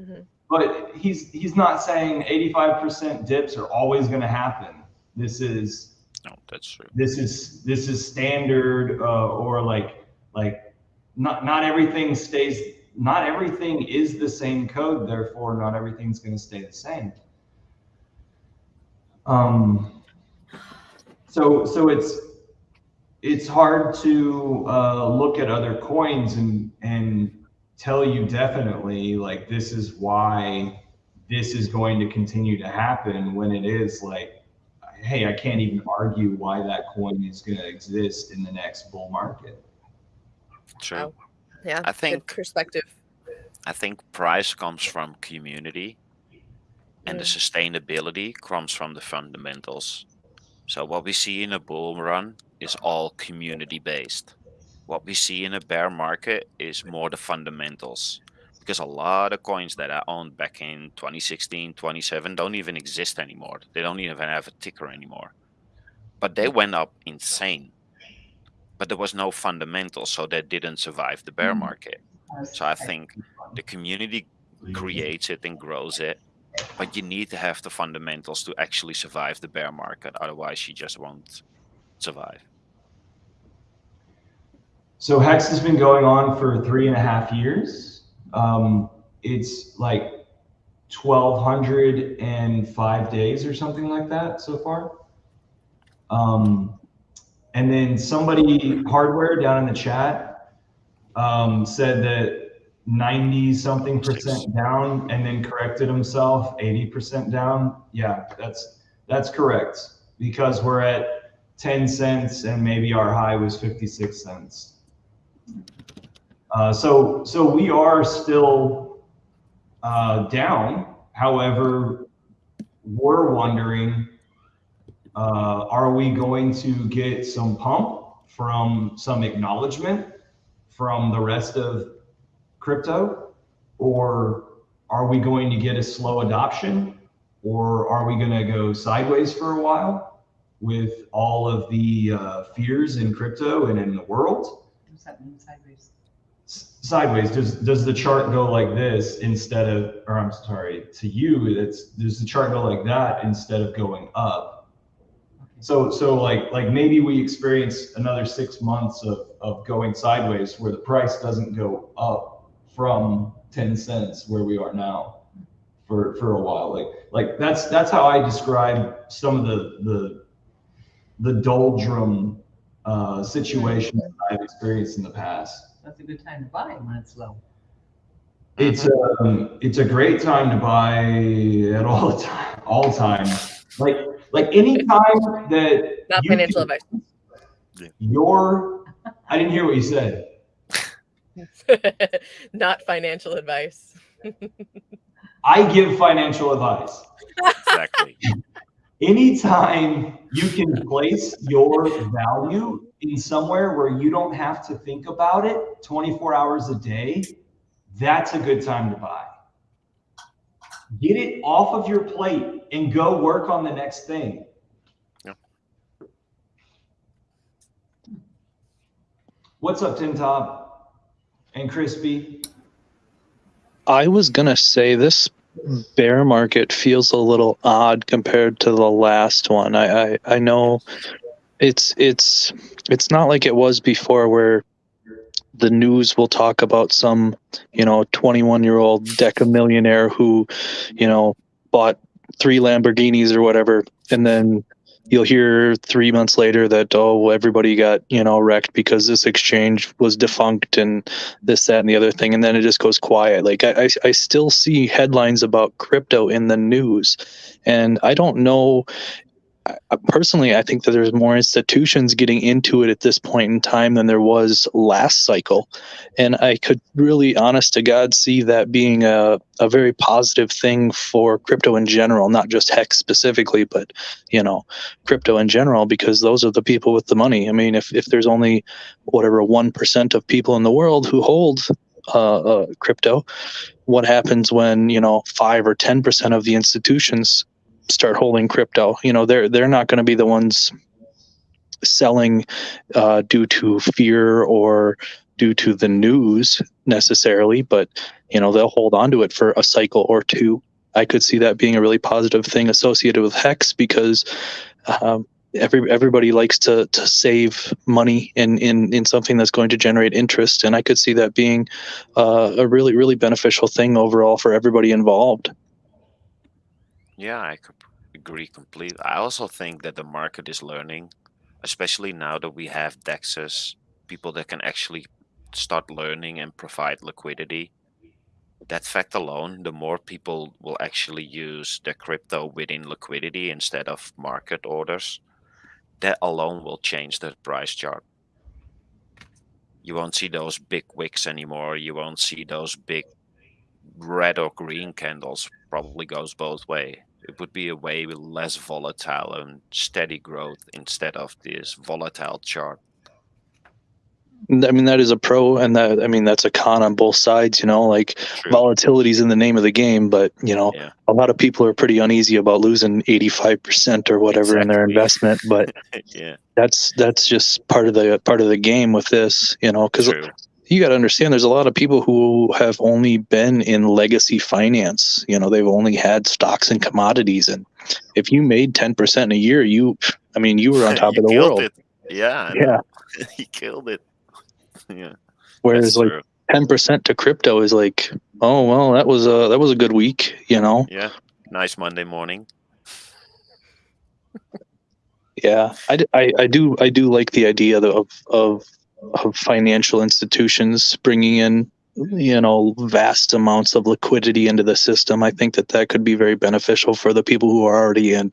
mhm. But he's he's not saying 85% dips are always going to happen. This is No, that's true. this is this is standard uh, or like like not not everything stays not everything is the same code therefore not everything's going to stay the same um so so it's it's hard to uh, look at other coins and and tell you definitely like this is why this is going to continue to happen when it is like hey i can't even argue why that coin is going to exist in the next bull market True. Wow. Yeah, I think perspective. I think price comes from community and the Mm. sustainability comes from the fundamentals. So what we see in a bull run is all community based. What we see in a bear market is more the fundamentals. Because a lot of coins that I owned back in 2016, 27 don't even exist anymore. They don't even have a ticker anymore. But they went up insane. But there was no fundamentals, so they didn't survive the bear hmm. market. So I think the community creates it and grows it, but you need to have the fundamentals to actually survive the bear market. Otherwise, you just won't survive. So Hex has been going on for three and a half years. Um, it's like 1,205 days or something like that so far. Um, and then somebody, hardware down in the chat, um, said that 90 something percent down and then corrected himself 80% down. Yeah, that's that's correct because we're at 10 cents and maybe our high was 56 cents. Uh, so, so we are still uh, down. However, we're wondering, uh, are we going to get some pump from some acknowledgement from the rest of crypto, or are we going to get a slow adoption, or are we going to go sideways for a while with all of the uh, fears in crypto and in the world? What's that mean sideways? sideways does does the chart go like this instead of or i'm sorry to you it's does the chart go like that instead of going up? So so like like maybe we experience another six months of of going sideways where the price doesn't go up from 10 cents where we are now for for a while. Like like that's that's how i describe some of the the the doldrum uh situations that i've experienced in the past That's a good time to buy when it's low. it's um, it's a great time to buy at all time, all time. Like like any time that Not financial can- advice. Your, I didn't hear what you said. Not financial advice. I give financial advice. Exactly. Anytime you can place your value in somewhere where you don't have to think about it 24 hours a day, that's a good time to buy. Get it off of your plate and go work on the next thing. Yeah. What's up, Tim Todd and Crispy? I was going to say this bear market feels a little odd compared to the last one. I, I, I know it's it's it's not like it was before where the news will talk about some, you know, 21 year old deca millionaire who, you know, bought three Lamborghinis or whatever, and then you'll hear three months later that oh everybody got you know wrecked because this exchange was defunct and this that and the other thing and then it just goes quiet. Like i i, I still see headlines about crypto in the news and i don't know I- personally i think that there's more institutions getting into it at this point in time than there was last cycle. And i could really honest to god see that being a, a very positive thing for crypto in general not just hex specifically but you know crypto in general because those are the people with the money. I mean if, if there's only whatever 1% of people in the world who hold uh, uh, crypto what happens when you know 5 or 10% of the institutions start holding crypto. You know they're they're not going to be the ones selling uh, due to fear or due to the news necessarily but you know they'll hold on to it for a cycle or two. I could see that being a really positive thing associated with hex because um, every everybody likes to to save money in in in something that's going to generate interest and i could see that being uh, a really really beneficial thing overall for everybody involved Yeah, I agree completely. I also think that the market is learning, especially now that we have DEXs, people that can actually start learning and provide liquidity. That fact alone, the more people will actually use the crypto within liquidity instead of market orders, that alone will change the price chart. You won't see those big wicks anymore. You won't see those big red or green candles. Probably goes both way. It would be a way with less volatile and steady growth instead of this volatile chart. I mean, that is a pro, and that I mean that's a con on both sides. You know, like True. volatility is in the name of the game, but you know, Yeah. a lot of people are pretty uneasy about losing eighty five percent or whatever in their investment. But yeah, that's that's just part of the part of the game with this. You know, because. You got to understand, there's a lot of people who have only been in legacy finance. You know, they've only had stocks and commodities, and if you made ten percent in a year, you, I mean, you were on top of the world. It. Yeah, Yeah. he killed it. Yeah, Whereas that's like true. ten percent to crypto is like, oh well, that was a that was a good week, you know. Yeah, nice Monday morning. Yeah, I I do I do like the idea of of of financial institutions bringing in you know vast amounts of liquidity into the system. I think that that could be very beneficial for the people who are already in.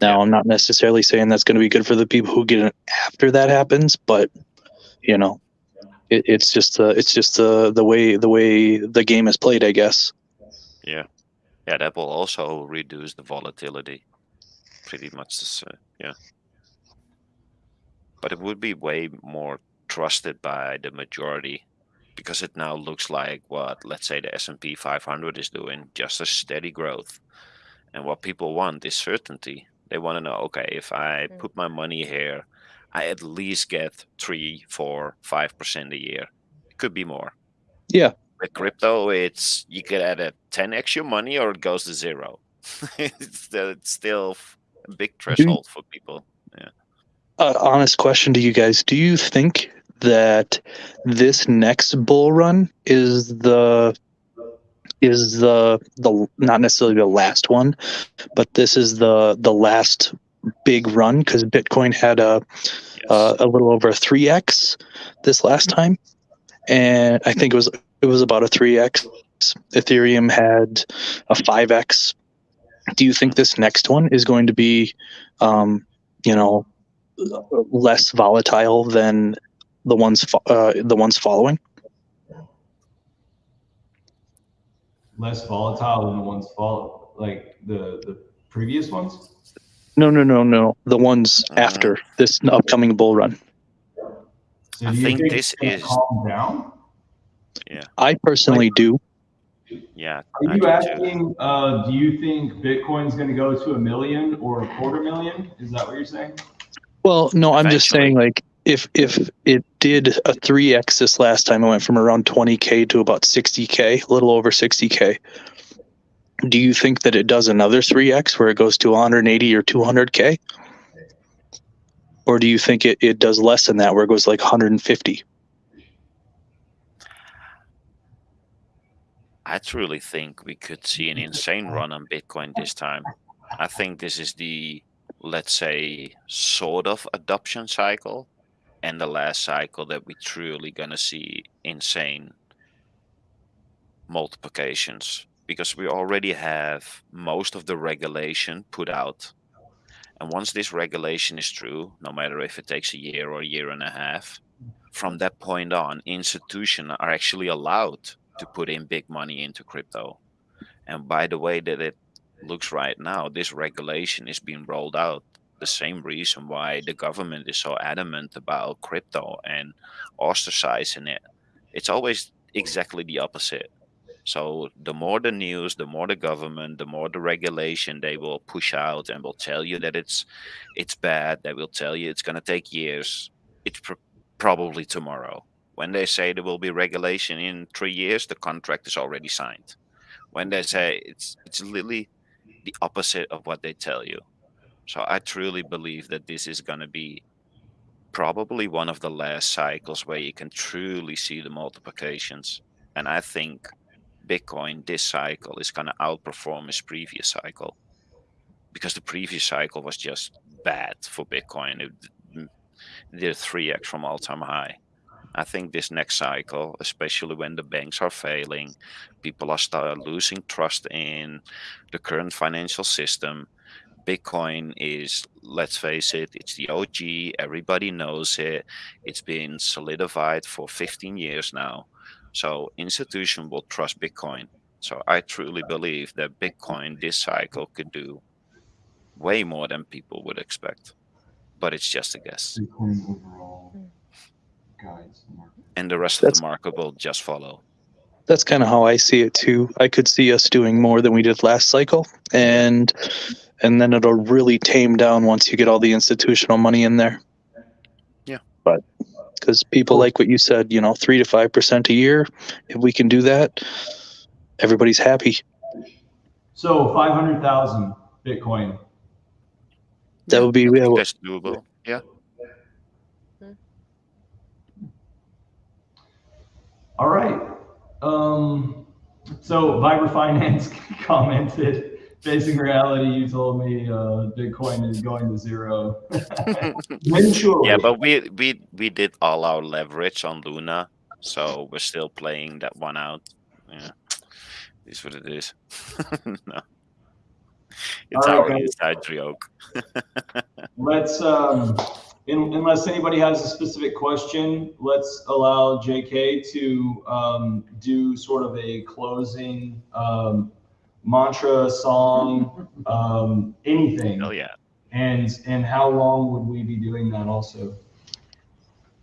Now, I'm not necessarily saying that's going to be good for the people who get in after that happens, but you know, it, it's just the it's just the the way the way the game is played, I guess. Yeah, yeah, that will also reduce the volatility. Pretty much the same. Yeah, but it would be way more trusted by the majority because it now looks like what let's say the S&P 500 is doing, just a steady growth. And what people want is certainty. They want to know, okay, if I Mm. put my money here, I at least get three, four, five percent a year. It could be more. Yeah, With crypto, it's you get at a 10x your money or it goes to zero. it's, still- it's still f- a big threshold for people. Yeah. uh, honest question to you guys do you think that this next bull run is the is the the not necessarily the last one but this is the the last big run because bitcoin had a Yes. uh, a little over a 3x this last time. And i think it was it was about a 3x ethereum had a 5x do you think this next one is going to be um, you know less volatile than the ones fo- uh, the ones following Less volatile than the ones follow, like the the previous ones. no no no no the ones Uh, after this upcoming bull run So I think think this is- calm down. Yeah, i personally do Yeah. Are I you do asking? Uh, do you think Bitcoin's going to go to a million or a quarter million? Is that what you're saying? well no i'm just saying like if if it did a 3x this last time, it went from around 20k to about 60k, a little over 60k. Do you think that it does another 3x where it goes to 180 or 200k? Or do you think it, it does less than that where it goes like 150? I truly think we could see an insane run on Bitcoin this time. I think this is the, let's say, sort of adoption cycle and the last cycle that we truly gonna see insane multiplications because we already have most of the regulation put out. And once this regulation is true, no matter if it takes a year or a year and a half, from that point on, institutions are actually allowed to put in big money into crypto. And by the way that it looks right now, this regulation is being rolled out. The same reason why the government is so adamant about crypto and ostracizing it. It's always exactly the opposite. So the more the news, the more the government, the more the regulation they will push out and will tell you that it's it's bad. They will tell you it's going to take years. It's pr- probably tomorrow. When they say there will be regulation in three years, the contract is already signed. When they say it's it's literally the opposite of what they tell you. So I truly believe that this is going to be probably one of the last cycles where you can truly see the multiplications. And I think Bitcoin this cycle is going to outperform its previous cycle because the previous cycle was just bad for Bitcoin. It mm, did 3x from all time high. I think this next cycle, especially when the banks are failing, people are start losing trust in the current financial system. Bitcoin is, let's face it, it's the OG. Everybody knows it. It's been solidified for 15 years now. So institution will trust Bitcoin. So I truly believe that Bitcoin this cycle could do way more than people would expect. But it's just a guess. Bitcoin overall guides the market. And the rest That's- of the market will just follow. That's kind of how I see it too. I could see us doing more than we did last cycle, and and then it'll really tame down once you get all the institutional money in there. Yeah. But because people like what you said, you know, three to five percent a year, if we can do that, everybody's happy. So 500,000 Bitcoin. That would be I yeah, well, that's doable. Yeah. All right. Um, so Viber Finance commented, facing reality, you told me uh, Bitcoin is going to zero. Eventually. Yeah, but we we we did all our leverage on Luna, so we're still playing that one out. Yeah, is what it is. no, it's All right, our guys. inside joke. Let's, um, unless anybody has a specific question, let's allow JK to um, do sort of a closing um, mantra, song, um, anything. Hell yeah. And and how long would we be doing that also?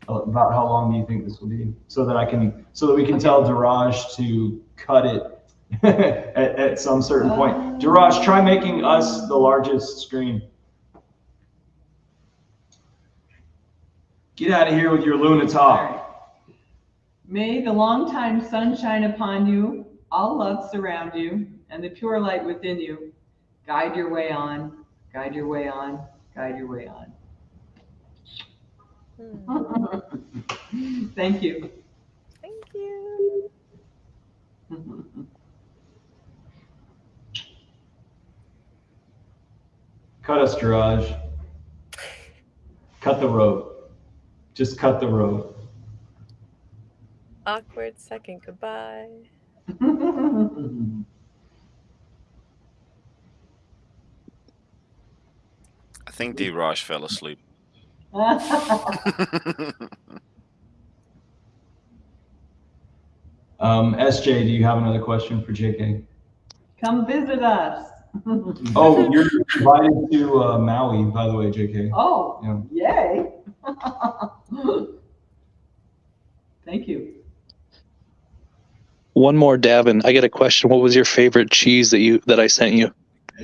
Uh, About how long do you think this will be? So that I can, so that we can tell Daraj to cut it at, at some certain point. Daraj, try making us the largest screen. Get out of here with your Luna talk. May the long-time sunshine upon you, all love surround you, and the pure light within you guide your way on, guide your way on, guide your way on. Hmm. Thank you. Thank you. Cut us, Daraj. Cut the rope. Just cut the rope. Awkward second goodbye. think D. Raj fell asleep. Um, SJ, do you have another question for JK? Come visit us. Oh, you're invited to uh, Maui, by the way, JK. Oh, Yeah. yay. Thank you. one more, Davin. I got a question. What was your favorite cheese that you that I sent you?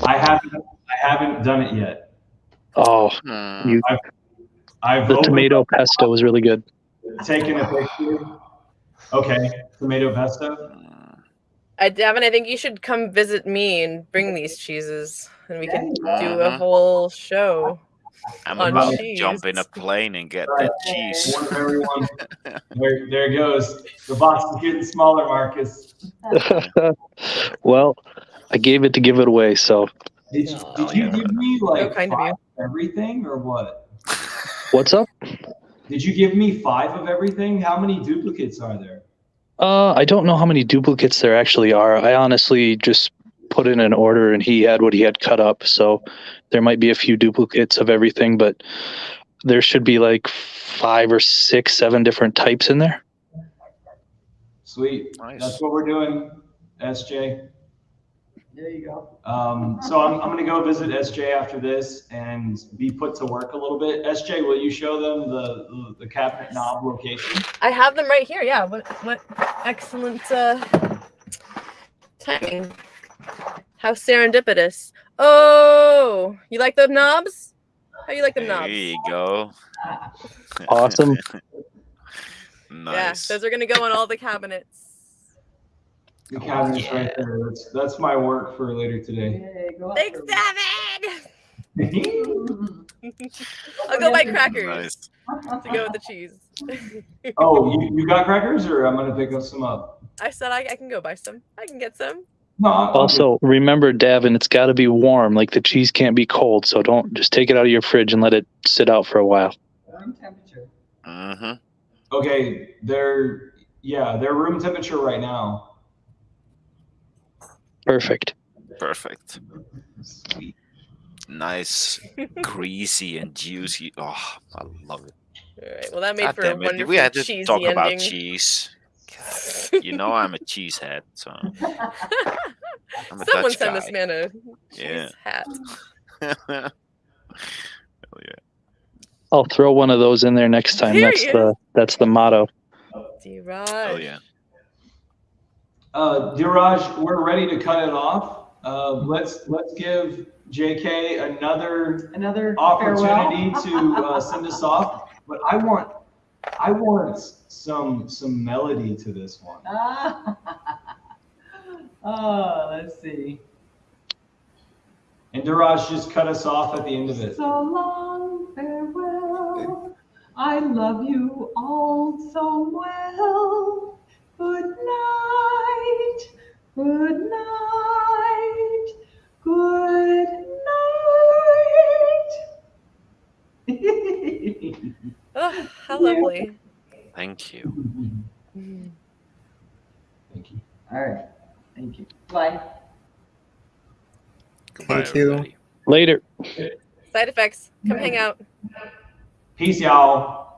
I haven't, I haven't done it yet. Oh, Hmm. you I've The opened tomato pesto was really good. taken a picture. Okay, tomato pesto. I, Davin, I think you should come visit me and bring these cheeses, and we can do a Mhm. whole show. I'm on about to jump in a plane and get Right. that cheese. Everyone. there, there it goes. The box is getting smaller, Marcus. well, I gave it to give it away, so Did you, Oh, did you yeah. give me like kind of you. Of everything or what? what's up? Did you give me five of everything? How many duplicates are there? Uh, I don't know how many duplicates there actually are. I honestly just put in an order and he had what he had cut up. So there might be a few duplicates of everything, but there should be like five or six, seven different types in there. Sweet. Nice. That's what we're doing, SJ. There you go. Um, so I'm, I'm gonna go visit SJ after this and be put to work a little bit. SJ, will you show them the, the cabinet knob location? I have them right here. Yeah. What what excellent uh, timing. How serendipitous. Oh, you like the knobs? How you like the knobs? There you go. Awesome. nice. Yeah, those are gonna go on all the cabinets. The cabinet's yeah. right there. That's, that's my work for later today. Yay, Thanks, for- Davin. I'll go buy crackers nice. to go with the cheese. oh, you, you got crackers or I'm gonna pick up some up? I said I, I can go buy some. I can get some. No, I'm- I'm good. Also, remember, Davin, it's got to be warm. Like the cheese can't be cold. So don't just take it out of your fridge and let it sit out for a while. Room temperature. Uh huh. Okay, they're yeah, they're room temperature right now. Perfect. Perfect. Sweet. Nice, greasy and juicy. Oh, I love it. All right. Well, that made God for a damn it. wonderful We had to talk ending. about cheese. You know I'm a cheesehead, so I'm a Someone Dutch send this man a cheese Yeah. hat. Hell yeah. I'll throw one of those in there next time. There That's he the that's the motto. D-Raj. Hell yeah. Uh, Diraj, we're ready to cut it off. Uh, let's let's give JK another Another opportunity to uh, send us off. But I want I want some some melody to this one. Ah. oh, let's see. And Diraj just cut us off at the end of it. So long, farewell. I love you all so well. Good night. Good night. Good night. Oh, how lovely. Thank you. Thank you. all right. Thank you. Bye. Goodbye, Thank you. everybody. Later. Side effects. Come hang out. Peace, y'all.